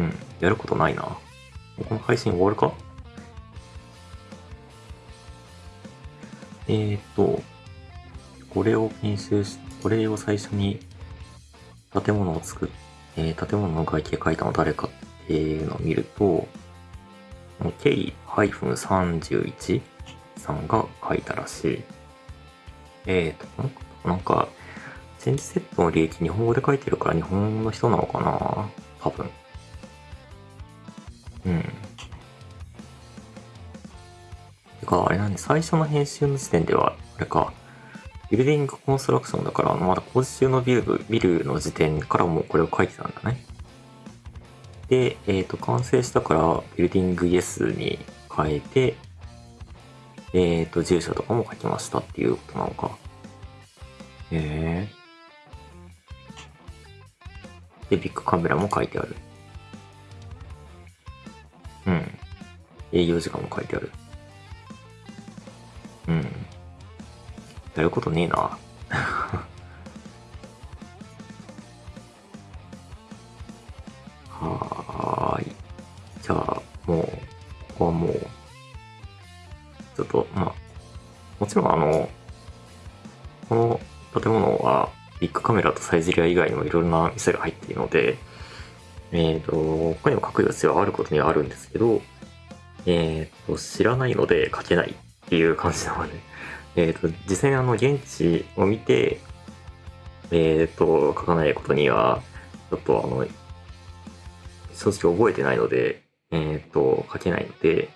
A: うん、やることないな。この配信終わるか？えーと、これを編集し、これを最初に建物を作っ、えー建物の外形書いたの誰かっていうのを見ると、K-31 さんが書いたらしい。えーと、なんか、チェンジセットの履歴日本語で書いてるから日本の人なのかな？多分。うん。てか、あれなんで、最初の編集の時点では、あれか、ビルディングコンストラクションだから、まだ工事中のビルビルの時点からもうこれを書いてたんだね。で、えっ、と、完成したから、ビルディングイエスに変えて、えっ、と、住所とかも書きましたっていうことなのか。へえ。で、ビッグカメラも書いてある。うん。営業時間も書いてある。うん。やることねえな。<laughs> はーい。じゃあ、もう、ここはもう、ちょっと、まあ、もちろんあの、この建物は、ビッグカメラとサイゼリア以外にもいろんな店が入っているので、えっ、と、他にも書く必要はあることにはあるんですけど、えっ、と、知らないので書けないっていう感じなので、<laughs> えっ、と、実際にあの、現地を見て、えっ、と、書かないことには、ちょっとあの、正直覚えてないので、えっ、と、書けないので、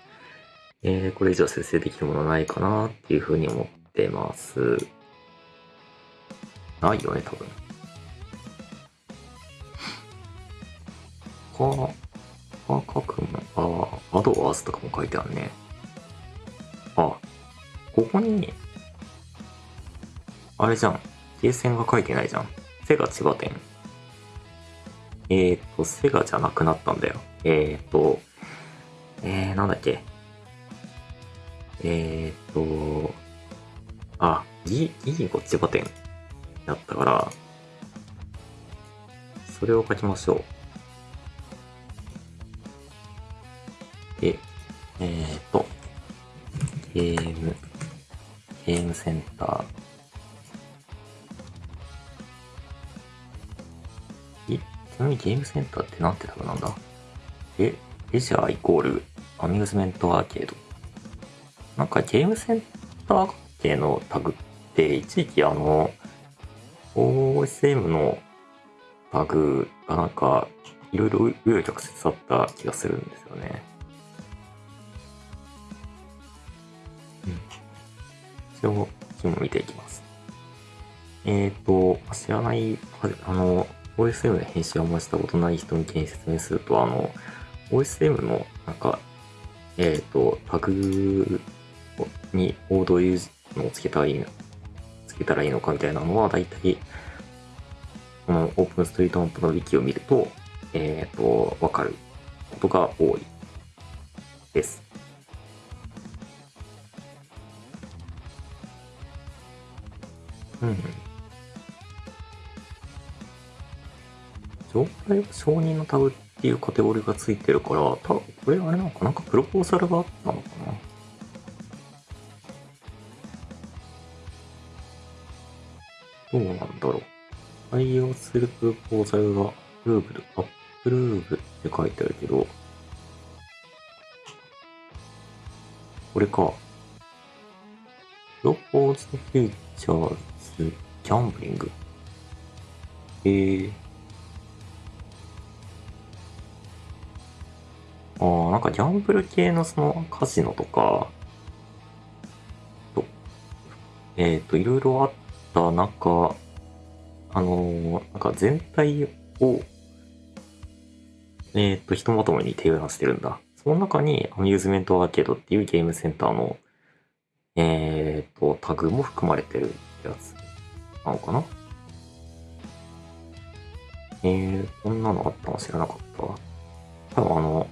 A: えー、これ以上節制できるものはないかなっていうふうに思ってます。ないよね、多分。か、か、書くの、ああ、アドワースとかも書いてあるね。あ、ここに、あれじゃん。ゲーセンが書いてないじゃん。セガ千葉店。えーと、セガじゃなくなったんだよ。えーと、えー、なんだっけ。えーと、あ、ギ、ギーゴ千葉店だったから、それを書きましょう。で、えーと、ゲーム、ゲームセンター。え、ちなみにゲームセンターってなんてタグなんだ？え、レジャーイコールアミューズメントアーケード。なんかゲームセンター系のタグって一時期あの OSM のタグがなんかいろいろ紆余曲折あった気がするんですよね。一応、一も見ていきます。えっ、ー、と、知らない、あの、OSM で編集をあんましたことない人向けに説明すると、あの、OSM のなんか、えっ、ー、と、タグにをどういうのをつけたらいいのつけたらいいのかみたいなのは、だいたい、このオープンストリートマップのウィキを見ると、えっ、ー、と、わかることが多いです。うん。状態は承認のタグっていうカテゴリーがついてるから、多分これあれなのかな？んかプロポーザルがあったのかな？どうなんだろう。採用するプロポーザルがアプルーブル、アップルーブって書いてあるけど、これか。プロポーズフューチャーズギャンブリング。えー。ああ、なんかギャンブル系のそのカジノとか、と、えっ、ー、と、いろいろあった中、あのー、なんか全体を、えっ、ー、と、ひとまとめに提案してるんだ。その中にアミューズメントアーケードっていうゲームセンターの、えっ、と、タグも含まれてるやつなのかな？えー、こんなのあったの知らなかったわ。多分あの、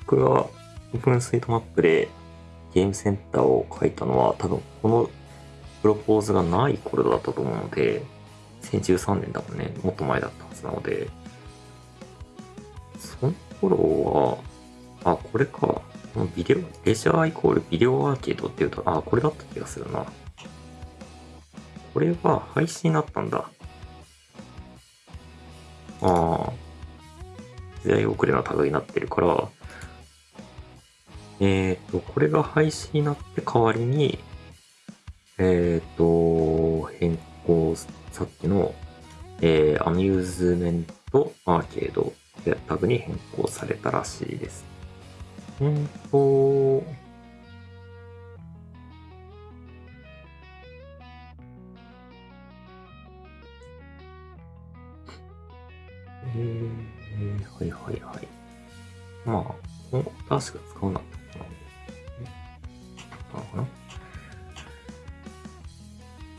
A: 僕がオープンスイートマップでゲームセンターを書いたのは多分このプロポーズがない頃だったと思うので、2013年だもんね。もっと前だったはずなので、その頃は、あ、これか。このビデオ、レジャーイコールビデオアーケードっていうと、あ、これだった気がするな。これは廃止になったんだ。ああ。時代遅れのタグになってるから、えっ、ー、と、これが廃止になって代わりに、えっ、ー、と、変更、さっきの、えー、アミューズメントアーケードタグに変更されたらしいです。うんと、えー、はいはいはい。まあ、確か使うなってことなのかな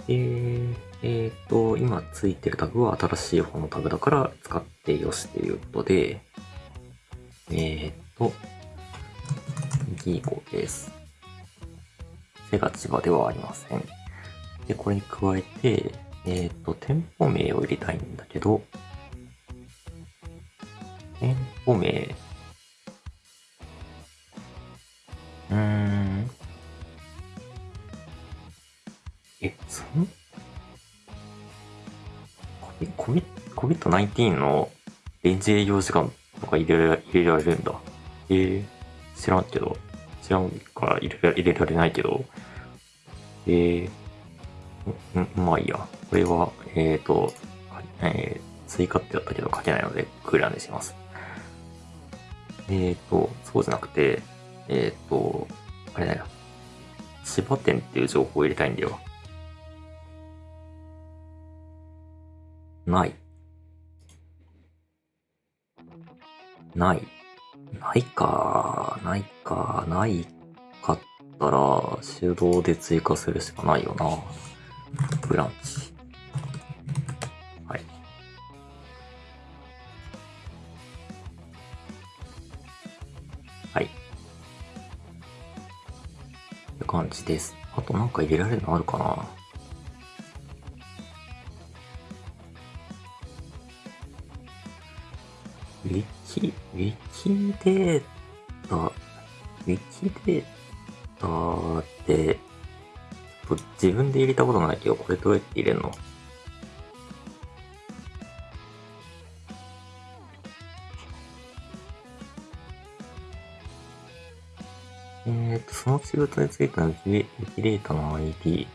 A: えー、えー、と、今ついてるタグは新しい方のタグだから使ってよしということで、えーと、ギーゴです。背が千葉ではありません。で、これに加えて、えっ、ー、と、店舗名を入れたいんだけど、店舗名、うーん、え、そん？え COVID-19 の臨時営業時間とか入れ入れられるんだ。えー、知らんけど。知らんから入れら入れられないけど。えー、んまあいいや。これは、えっ、ー、と、えー、追加ってやったけど書けないので、クーラーにします。えっ、ー、と、そうじゃなくて、えっ、ー、と、あれだよ。千葉店っていう情報を入れたいんだよ。ない。ない。ないか、ないか、ないかったら、手動で追加するしかないよな。ブランチ。はい。はい。って感じです。あとなんか入れられるのあるかな？ウィキ、ウィキデータ、ウィキデータって、自分で入れたことないけど、これどうやって入れるの？えーと、その仕事についてのウィキデータの ID。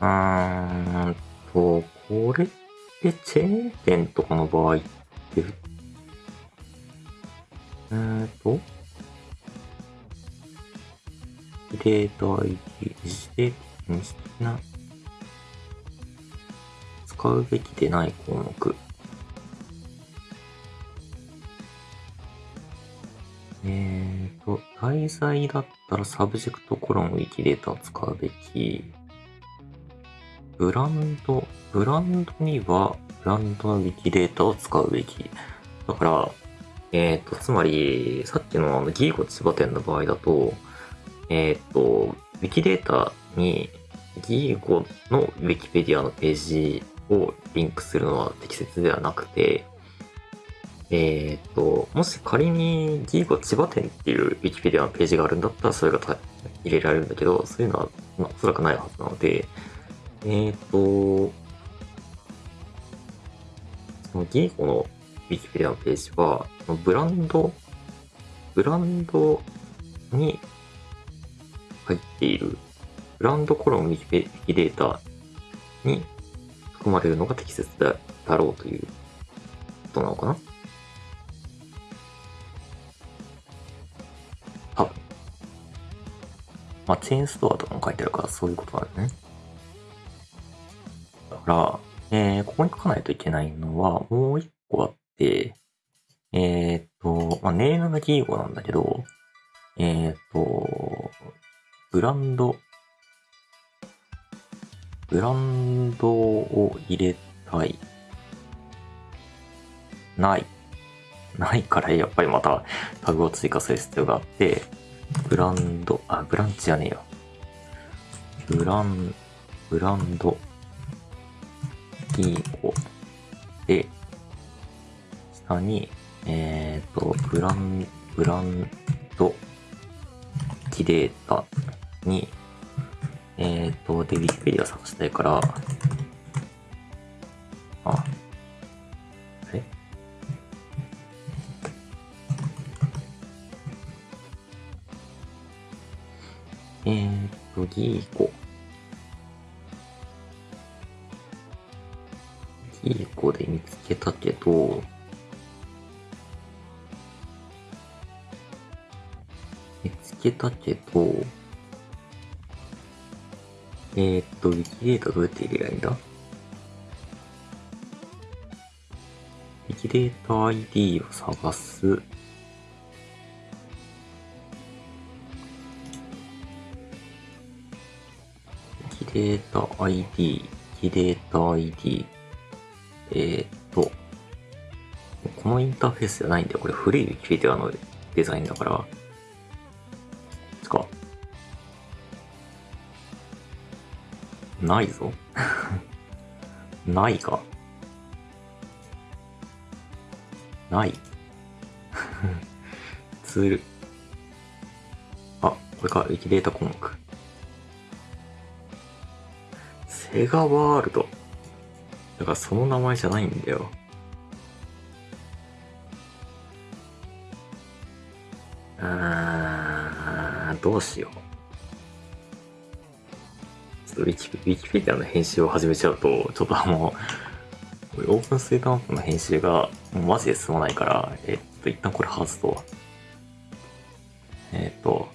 A: うーんと、これってチェーン店とかの場合って、えーと、データ ID、自主的な、使うべきでない項目。えーと、題材だったら subject コロン Wikidata を使うべき。ブランド、ブランドにはブランドのウィキデータを使うべき。だから、えっ、と、つまり、さっきのあのギーゴ千葉店の場合だと、えっ、ー、と、ウィキデータにギーゴのウィキペディアのページをリンクするのは適切ではなくて、えっ、と、もし仮にギーゴ千葉店っていうウィキペディアのページがあるんだったらそれが入れられるんだけど、そういうのは、まあ、おそらくないはずなので、えっ、と、そのギーゴのィキペディアのページは、ブランド、ブランドに入っているブランドコロンウィキペデータに含まれるのが適切だろうということなのかな？多分。まあ、チェーンストアとかも書いてあるからそういうことなんだね。だから、えー、ここに書かないといけないのはもう一個あって、えっ、と、まあ、ネームがキー語なんだけど、えっ、と、ブランド、ブランドを入れたい。ない。ないからやっぱりまたタグを追加する必要があって、ブランド、あ、ブランチじゃねえよ。ブラン、ブランド、キー語で、下に、えっ、ー、と、ブラン、ブランド、キデータに、えっ、ー、と、で、ウィキペディア探したいから、あ、あれえっ、と、ギーコ。ギーコで見つけたけど、けたけど、えー、っと、ウィキデータどうやって入れりゃいんだ？ウィキデータ ID を探す。ウィキデータ ID、ウィキデータ ID。えー、っと、このインターフェースじゃないんだよ。これ古いウィキペディアのデザインだから。ないぞ。ないか。ない。ツール。あ、これか、ウィキデータ項目。セガワールド。だからその名前じゃないんだよ。あー、どうしよう。ウィキウィキペディアの編集を始めちゃうと、ちょっとあの、オープンスイートマップの編集がもうマジで進まないから、えっと、一旦これ外すと。えっと、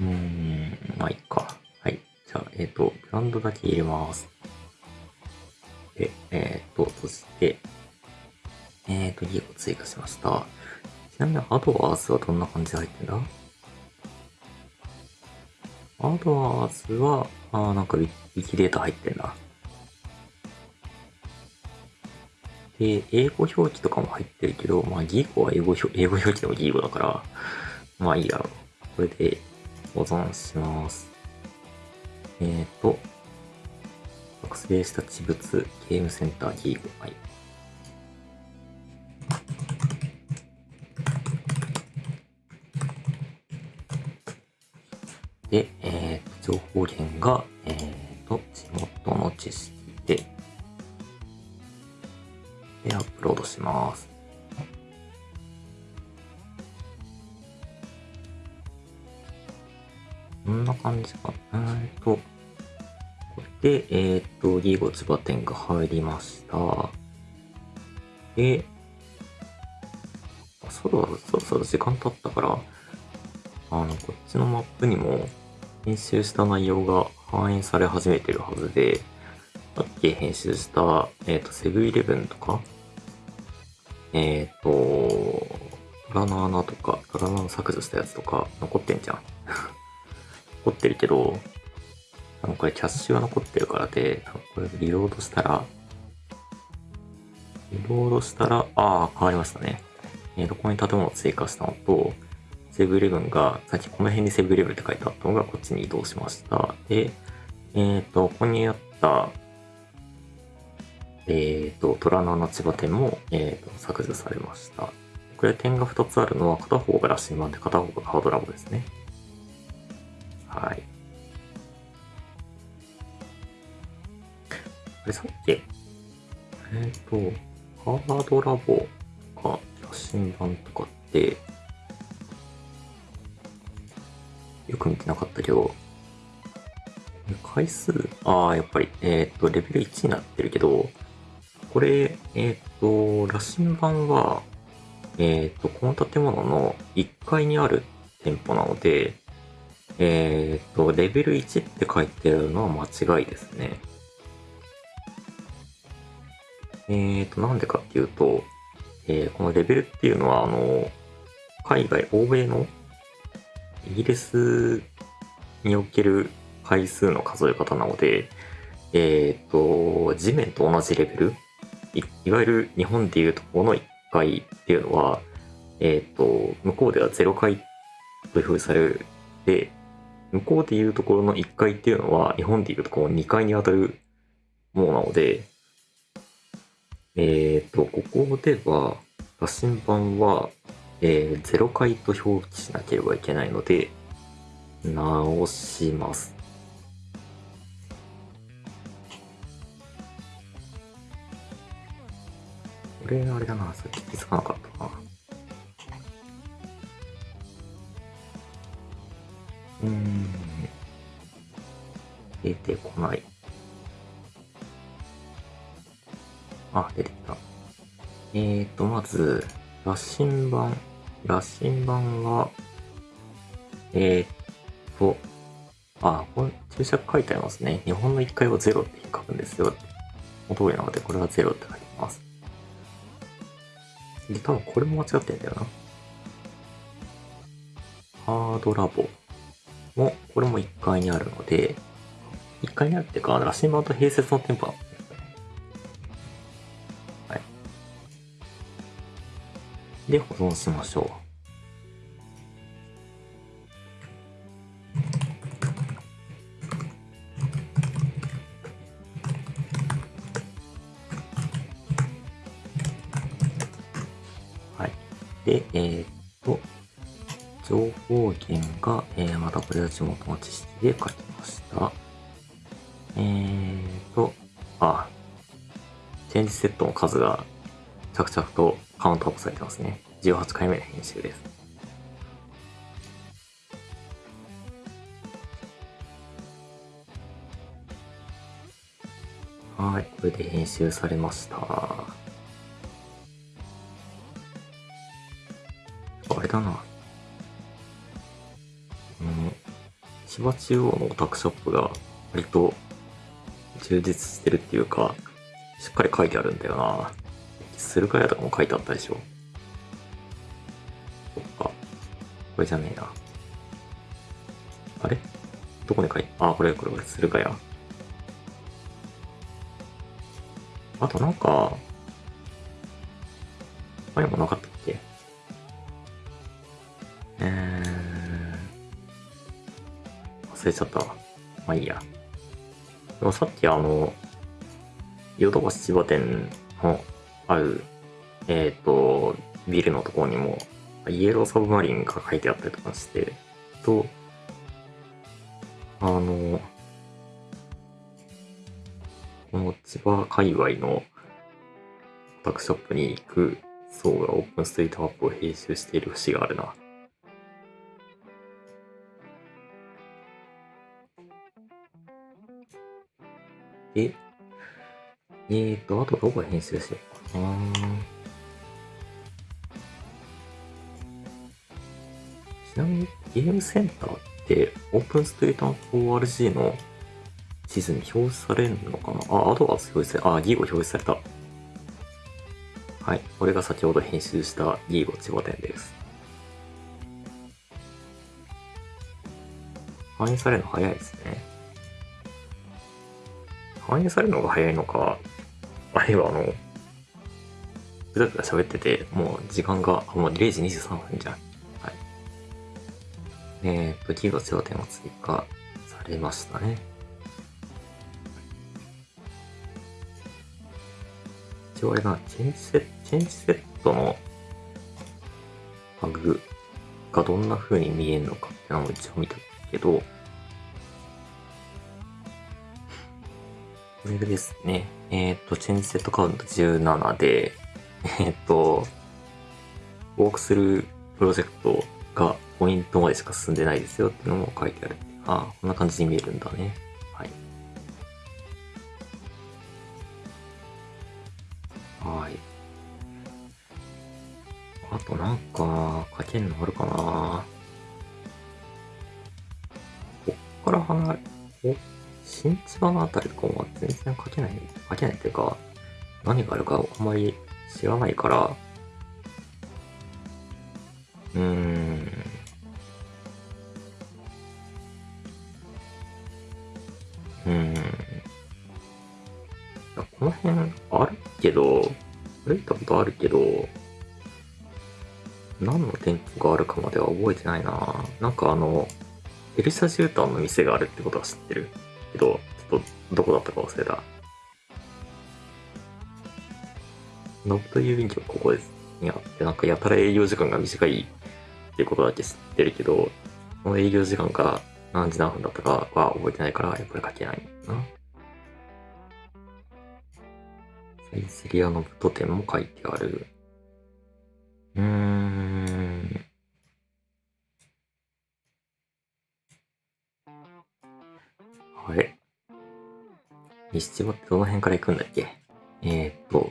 A: うん、まあいいか。はい。じゃあ、えっ、と、ブランドだけ入れます。追加しました。ちなみに、アドワーズはどんな感じで入ってんだ？アドワーズは、あーなんかウィウィキデータ入ってんな。で、英語表記とかも入ってるけど、まあ、ギーゴは英語表英語表記でもギーゴだから、まあいいだろう。これで保存します。えーと、作成した地物、ゲームセンターギーゴ。はい。情報源が、えーと、地元の知識で、で、アップロードします。こんな感じか。えーと、これで、えーと、リーゴ千葉店が入りました。で、あそろそろそろ時間経ったから、あの、こっちのマップにも編集した内容が反映され始めてるはずで、さっき編集した、えっ、と、セブンイレブンとか、えっ、と、虎の穴とか、虎の削除したやつとか残ってんじゃん。<laughs> 残ってるけど、あの、これキャッシュは残ってるからで、これリロードしたら、リロードしたら、ああ、変わりましたね。えーと、ここに建物を追加したのと、セブンイレブンが、さっきこの辺にセブンイレブンって書いてあったのがこっちに移動しました。で、えっ、と、ここにあった、えっ、と、虎の穴千葉店も、えーと、削除されました。これ点が2つあるのは、片方がラッシン版で片方がカードラボですね。はい。これさっき、えっ、と、カードラボか、写真版とかって、よく見てなかったけど、回数、ああ、やっぱり、えっ、と、レベル1になってるけど、これ、えっ、と、羅針盤は、えっ、と、この建物の1階にある店舗なので、えっ、と、レベル1って書いてあるのは間違いですね。えっ、と、なんでかっていうと、えーこのレベルっていうのは、あの、海外、欧米のイギリスにおける回数の数え方なので、えっ、と、地面と同じレベルい、いわゆる日本でいうとこの1回っていうのは、えっ、と、向こうでは0回という表示される。で、向こうでいうところの1回っていうのは、日本でいうとこの2回に当たるものなので、えっ、と、ここでは、羅針盤は、えー0回と表記しなければいけないので、直します。これ、あれだな、さっき気づかなかったな。うーん。出てこない。あ、出てきた。えーと、まず、羅針盤。羅針盤は、えーと、あ、これ注釈書いてありますね。日本の1回は0って書くんですよ。お通りなので、これは0って書いてます。で、多分これも間違ってんだよな。ハードラボも、これも1階にあるので、1階にあるっていうか、羅針盤と併設の店舗なんでで、保存しましょう。はい。で、えーっと、情報源が、えー、またこれは地元の知識で書きました。えーと、あ、チェンジセットの数が着々とカウントアップされてますね。18回目の編集です。はい、これで編集されました。あれだな。うん、千葉中央のオタクショップが割と充実してるっていうか、しっかり書いてあるんだよな。駿河屋とかも書いてあったでしょ。そっか。これじゃねえな。あれ？どこに書いて、あ、これこれこれ、駿河屋。あとなんか、あれもなかったっけ？えー、忘れちゃったわ。まあいいや。でもさっきあの、ヨドバシ千葉店ある、えっ、と、ビルのところにも、イエローサブマリンが書いてあったりとかして、と、あの、この千葉界隈のオタクショップに行く層がオープンストリートマップを編集している節があるな。で、えーと、あとどこ編集しようかな。ちなみにゲームセンターってオープンストリート ORG の地図に表示されるのかな？あ、アドバンス表示され、あ、ギーゴ表示された。はい。これが先ほど編集したギーゴ千葉店です。反映されるの早いですね。反映されるのが早いのか、あるいはあの、ぐだぐだ喋ってて、もう時間が、もう0時23分じゃん。はい。えーっと、ギーゴ千葉店が追加されましたね。一応あれな、チェンジセット、チェンジセットのタグがどんな風に見えるのかってのを一応見たけど、これですね。えっ、と、チェンジセットカウント17で、<laughs> えっ、と、ウォークスループロジェクトがポイントまでしか進んでないですよっていうのも書いてある。ああ、こんな感じに見えるんだね。はい。はい。あとなんか、書けんのあるかなこっから離れ、お、新千葉のあたりとかも全然書けない、書けないっていうか、何があるかあんまり知らないから、うーん。うーん。この辺あるけど、歩いたことあるけど、何の店舗があるかまでは覚えてないななんかあの、ペルシャ絨毯の店があるってことは知ってるけど、ちょっとどこだったか忘れた。ノブと郵便局ここです。にあって、なんかやたら営業時間が短いっていうことだけ知ってるけど、この営業時間が何時何分だったかは覚えてないから、やっぱり書けないな。サイゼリアのブト店も書いてある。うーん。あれ西千葉ってどの辺から行くんだっけ？えー、っと、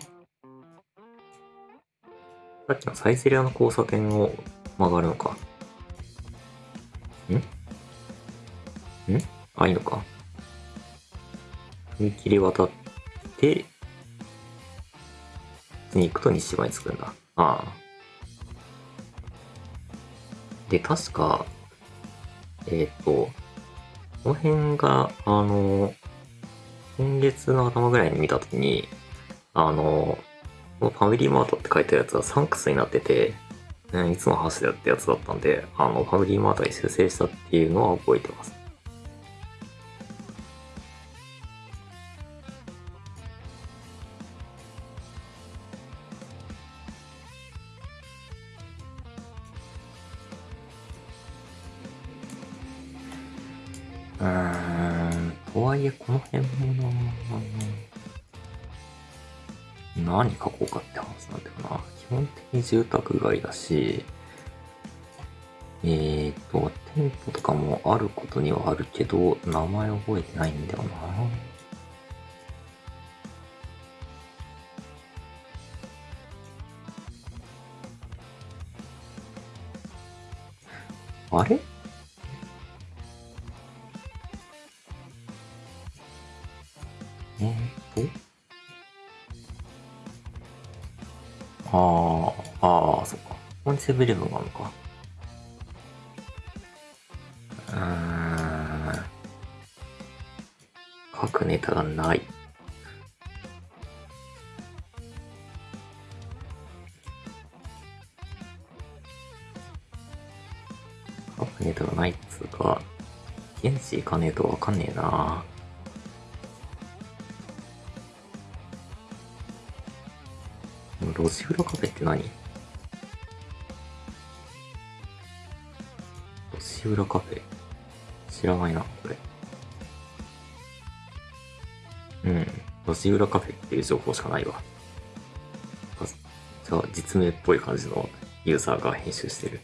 A: さっきのサイゼリアの交差点を曲がるのか。ん？ん？あ、いいのか。踏切渡って、に行くと西千葉に着くんだ。ああ。で、確か、えっ、と、この辺が、あの、今月の頭ぐらいに見たときに、あの、このファミリーマートって書いてあるやつはサンクスになってて、ねいつの話だってやつだったんで、あの、ファミリーマートに修正したっていうのは覚えてます。何書こうかって話なんだよな。基本的に住宅街だし、えーと、店舗とかもあることにはあるけど、名前覚えてないんだよな。あれ？セブンイレブンがあるのか。うーん。書くネタがない。書くネタがないっつうか、現地行かねえとわかんねえな。路地裏カフェって何？路地裏カフェ知らないな、これ。うん。路地裏カフェっていう情報しかないわ。じゃあ、実名っぽい感じのユーザーが編集してる。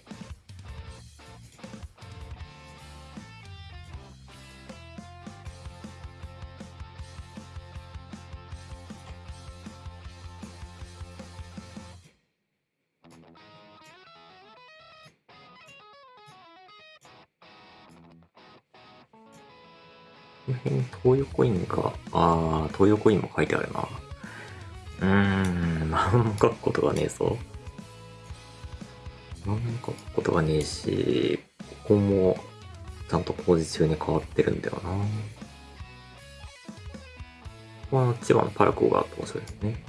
A: 書くことがねえぞ。何も書くことがねえし、ここもちゃんと工事中に変わってるんだよな。ここは千葉のパラコがあって面白いですね。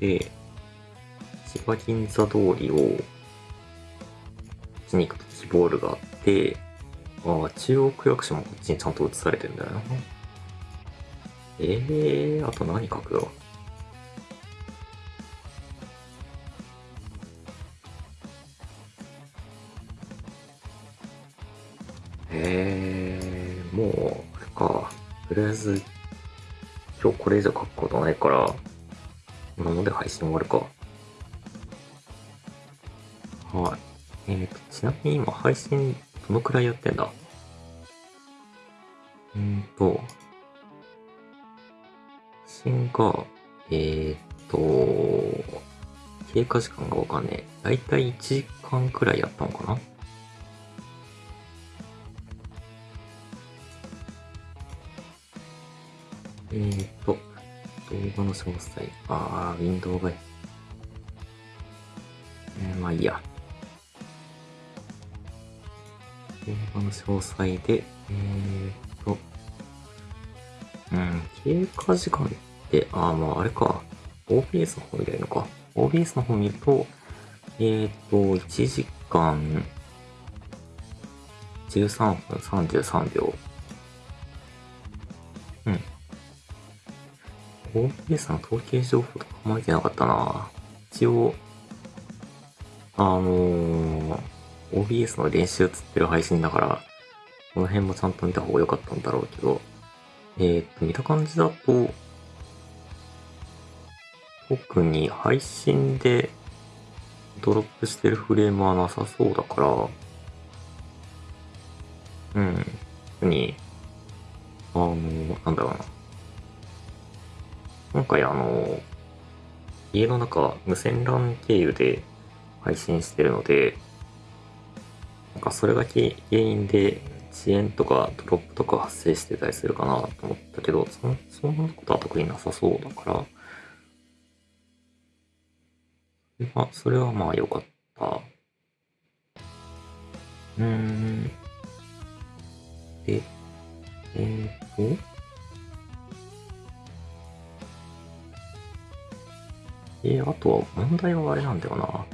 A: で、千葉銀座通りを、こっちに行くとキボールがあって、ああ、中央区役所もこっちにちゃんと映されてるんだよな。ええー、あと何書くよ？ええ、もう、あれか。とりあえず、今日これ以上書くことないから、こんなもんで配信終わるか。はい。えーと、ちなみに今配信どのくらいやってんだ？うんと、信が、えーと、経過時間がわかんねえ。だいたい1時間くらいやったのかな？えーと、動画の詳細。あー、ウィンドウが、えー、まあいいや。動画の詳細で、えーと、うん、経過時間、であ、まああれか。OBS の方見ればいいのか。OBS の方見ると、えーと、1時間13分33秒。うん。OBS の統計情報とかあんま見てなかったな一応、あのー、OBS の練習つってる配信だから、この辺もちゃんと見た方が良かったんだろうけど、えー、っと、見た感じだと、特に配信でドロップしてるフレームはなさそうだから、うん。特に、あの、なんだろうな。今回あの、家の中無線 LAN 経由で配信してるので、なんかそれが原因で遅延とかドロップとか発生してたりするかなと思ったけど、そそんなことは特になさそうだから、まあ、それはまあ良かった。うーん。で、えー、と、えー、あとは問題はあれなんだよな。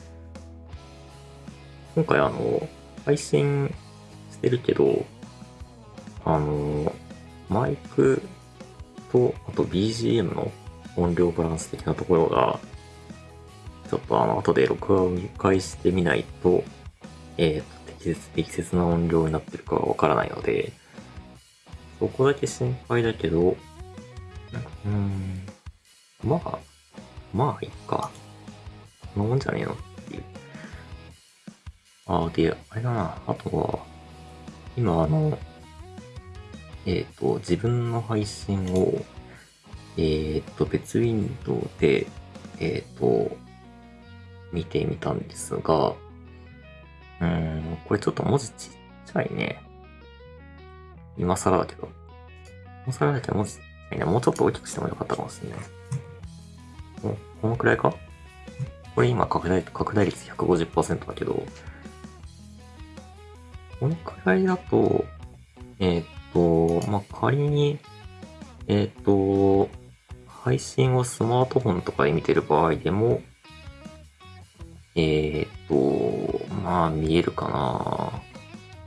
A: 今回あの、配信してるけど、あの、マイクと、あと BGM の音量バランス的なところが、ちょっとあの、後で録画を見返してみないと、えーと、適切適切な音量になってるかはわからないので、そこだけ心配だけど、うーん、まあ、まあ、いっか。そんなもんじゃねえのっていう。ああ、で、あれだな、あとは、今あの、えっ、と、自分の配信を、えっ、と、別ウィンドウで、えっ、と、見てみたんですが、うーん、これちょっと文字ちっちゃいね。今更だけど。今更だけど文字ちっちゃいね。もうちょっと大きくしてもよかったかもしれない。おこのくらいか？これ今拡大、拡大率150%だけど、このくらいだと、えーっと、まあ、仮に、えーっと、配信をスマートフォンとかで見てる場合でも、えーっと、まあ、見えるかな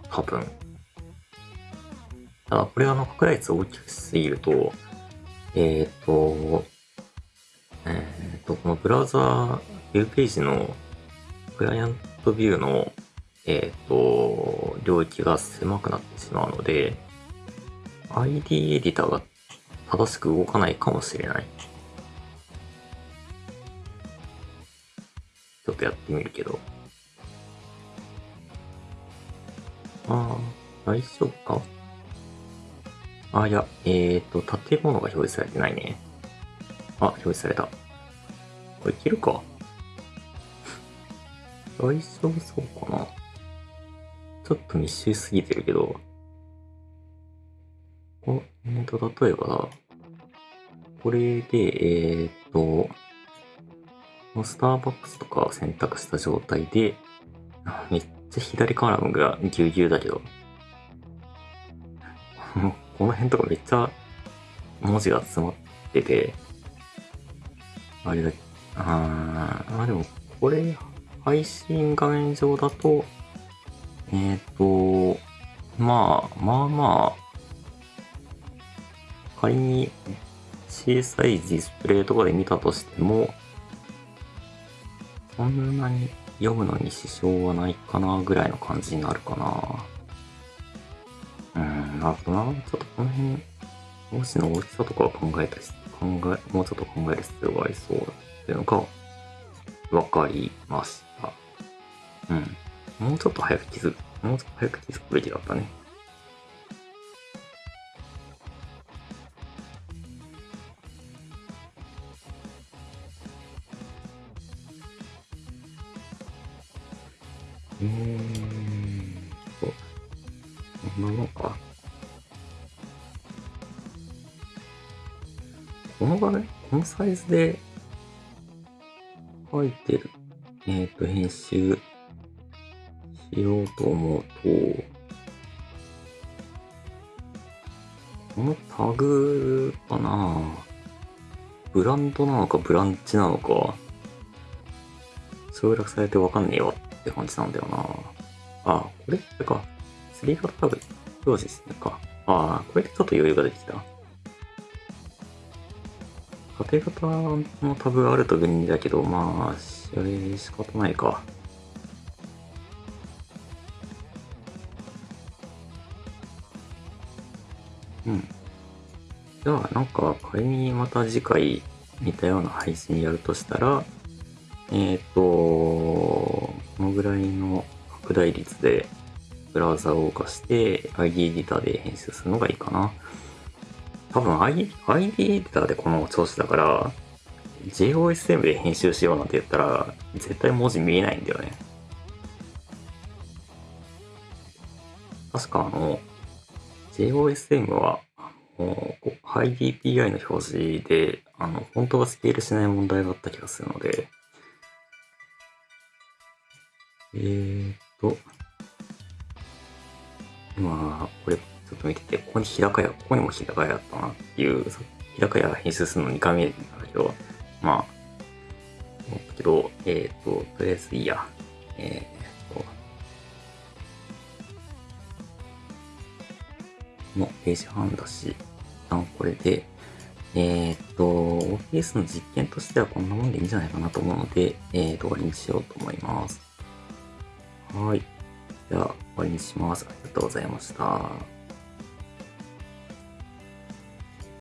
A: 多分。ただ、これあの、拡大率大きくしすぎると、えーっと、えーっと、このブラウザー、ウェブページのクライアントビューの、えっ、と、領域が狭くなってしまうので、ID エディターが正しく動かないかもしれない。ちょっとやってみるけど。ああ、大丈夫かあ、いや、えっ、と、建物が表示されてないね。あ、表示された。これいけるか？大丈夫そうかなちょっと密集すぎてるけど。お、えっと、例えば、これで、えっーとっと、スターバックスとかを選択した状態で、めっちゃ左カラムがぎゅうぎゅうだけど、この辺とかめっちゃ文字が詰まってて、あれだ、あーあ、でもこれ、配信画面上だと、えっ、と、まあ、まあまあ、仮に小さいディスプレイとかで見たとしても、そんなに読むのに支障はないかなぐらいの感じになるかな。うん、なるほどな。ちょっとこの辺、文字の大きさとかを考えたり、考え、もうちょっと考える必要がありそうだっていうのが、わかりました。うん。もうちょっと早く気づく、もうちょっと早く気づくべきだったね。サイズで書いてる、えっ、と、編集しようと思うと、このタグかな？ブランドなのかブランチなのか、省略されてわかんねえわって感じなんだよな。あ、これ？ってか、3型タグ表示してるか。あこれでちょっと余裕ができた。縦型のタブがあると便利だけど、まあ、それ仕方ないか。うん。じゃあ、なんか、仮にまた次回似たような配信やるとしたら、えっ、と、このぐらいの拡大率でブラウザを動かして ID エディターで編集するのがいいかな。多分 ID, エディターでこの調子だから、JOSM で編集しようなんて言ったら、絶対文字見えないんだよね。確かあの、JOSM は、もう、IDPI の表示で、あの、フォントがスケールしない問題があった気がするので、えーっと、今、これ、ちょっと見てて、ここに日高屋、ここにも日高屋あったなっていう、日高屋編集するの2回目なんだけど、まあ、思ったけど、えーと、とりあえずいいや。えーっと、のページ半だし、一旦これで、えーと、OBS の実験としてはこんなもんでいいんじゃないかなと思うので、えー、終わりにしようと思います。はい。じゃあ、終わりにします。ありがとうございました。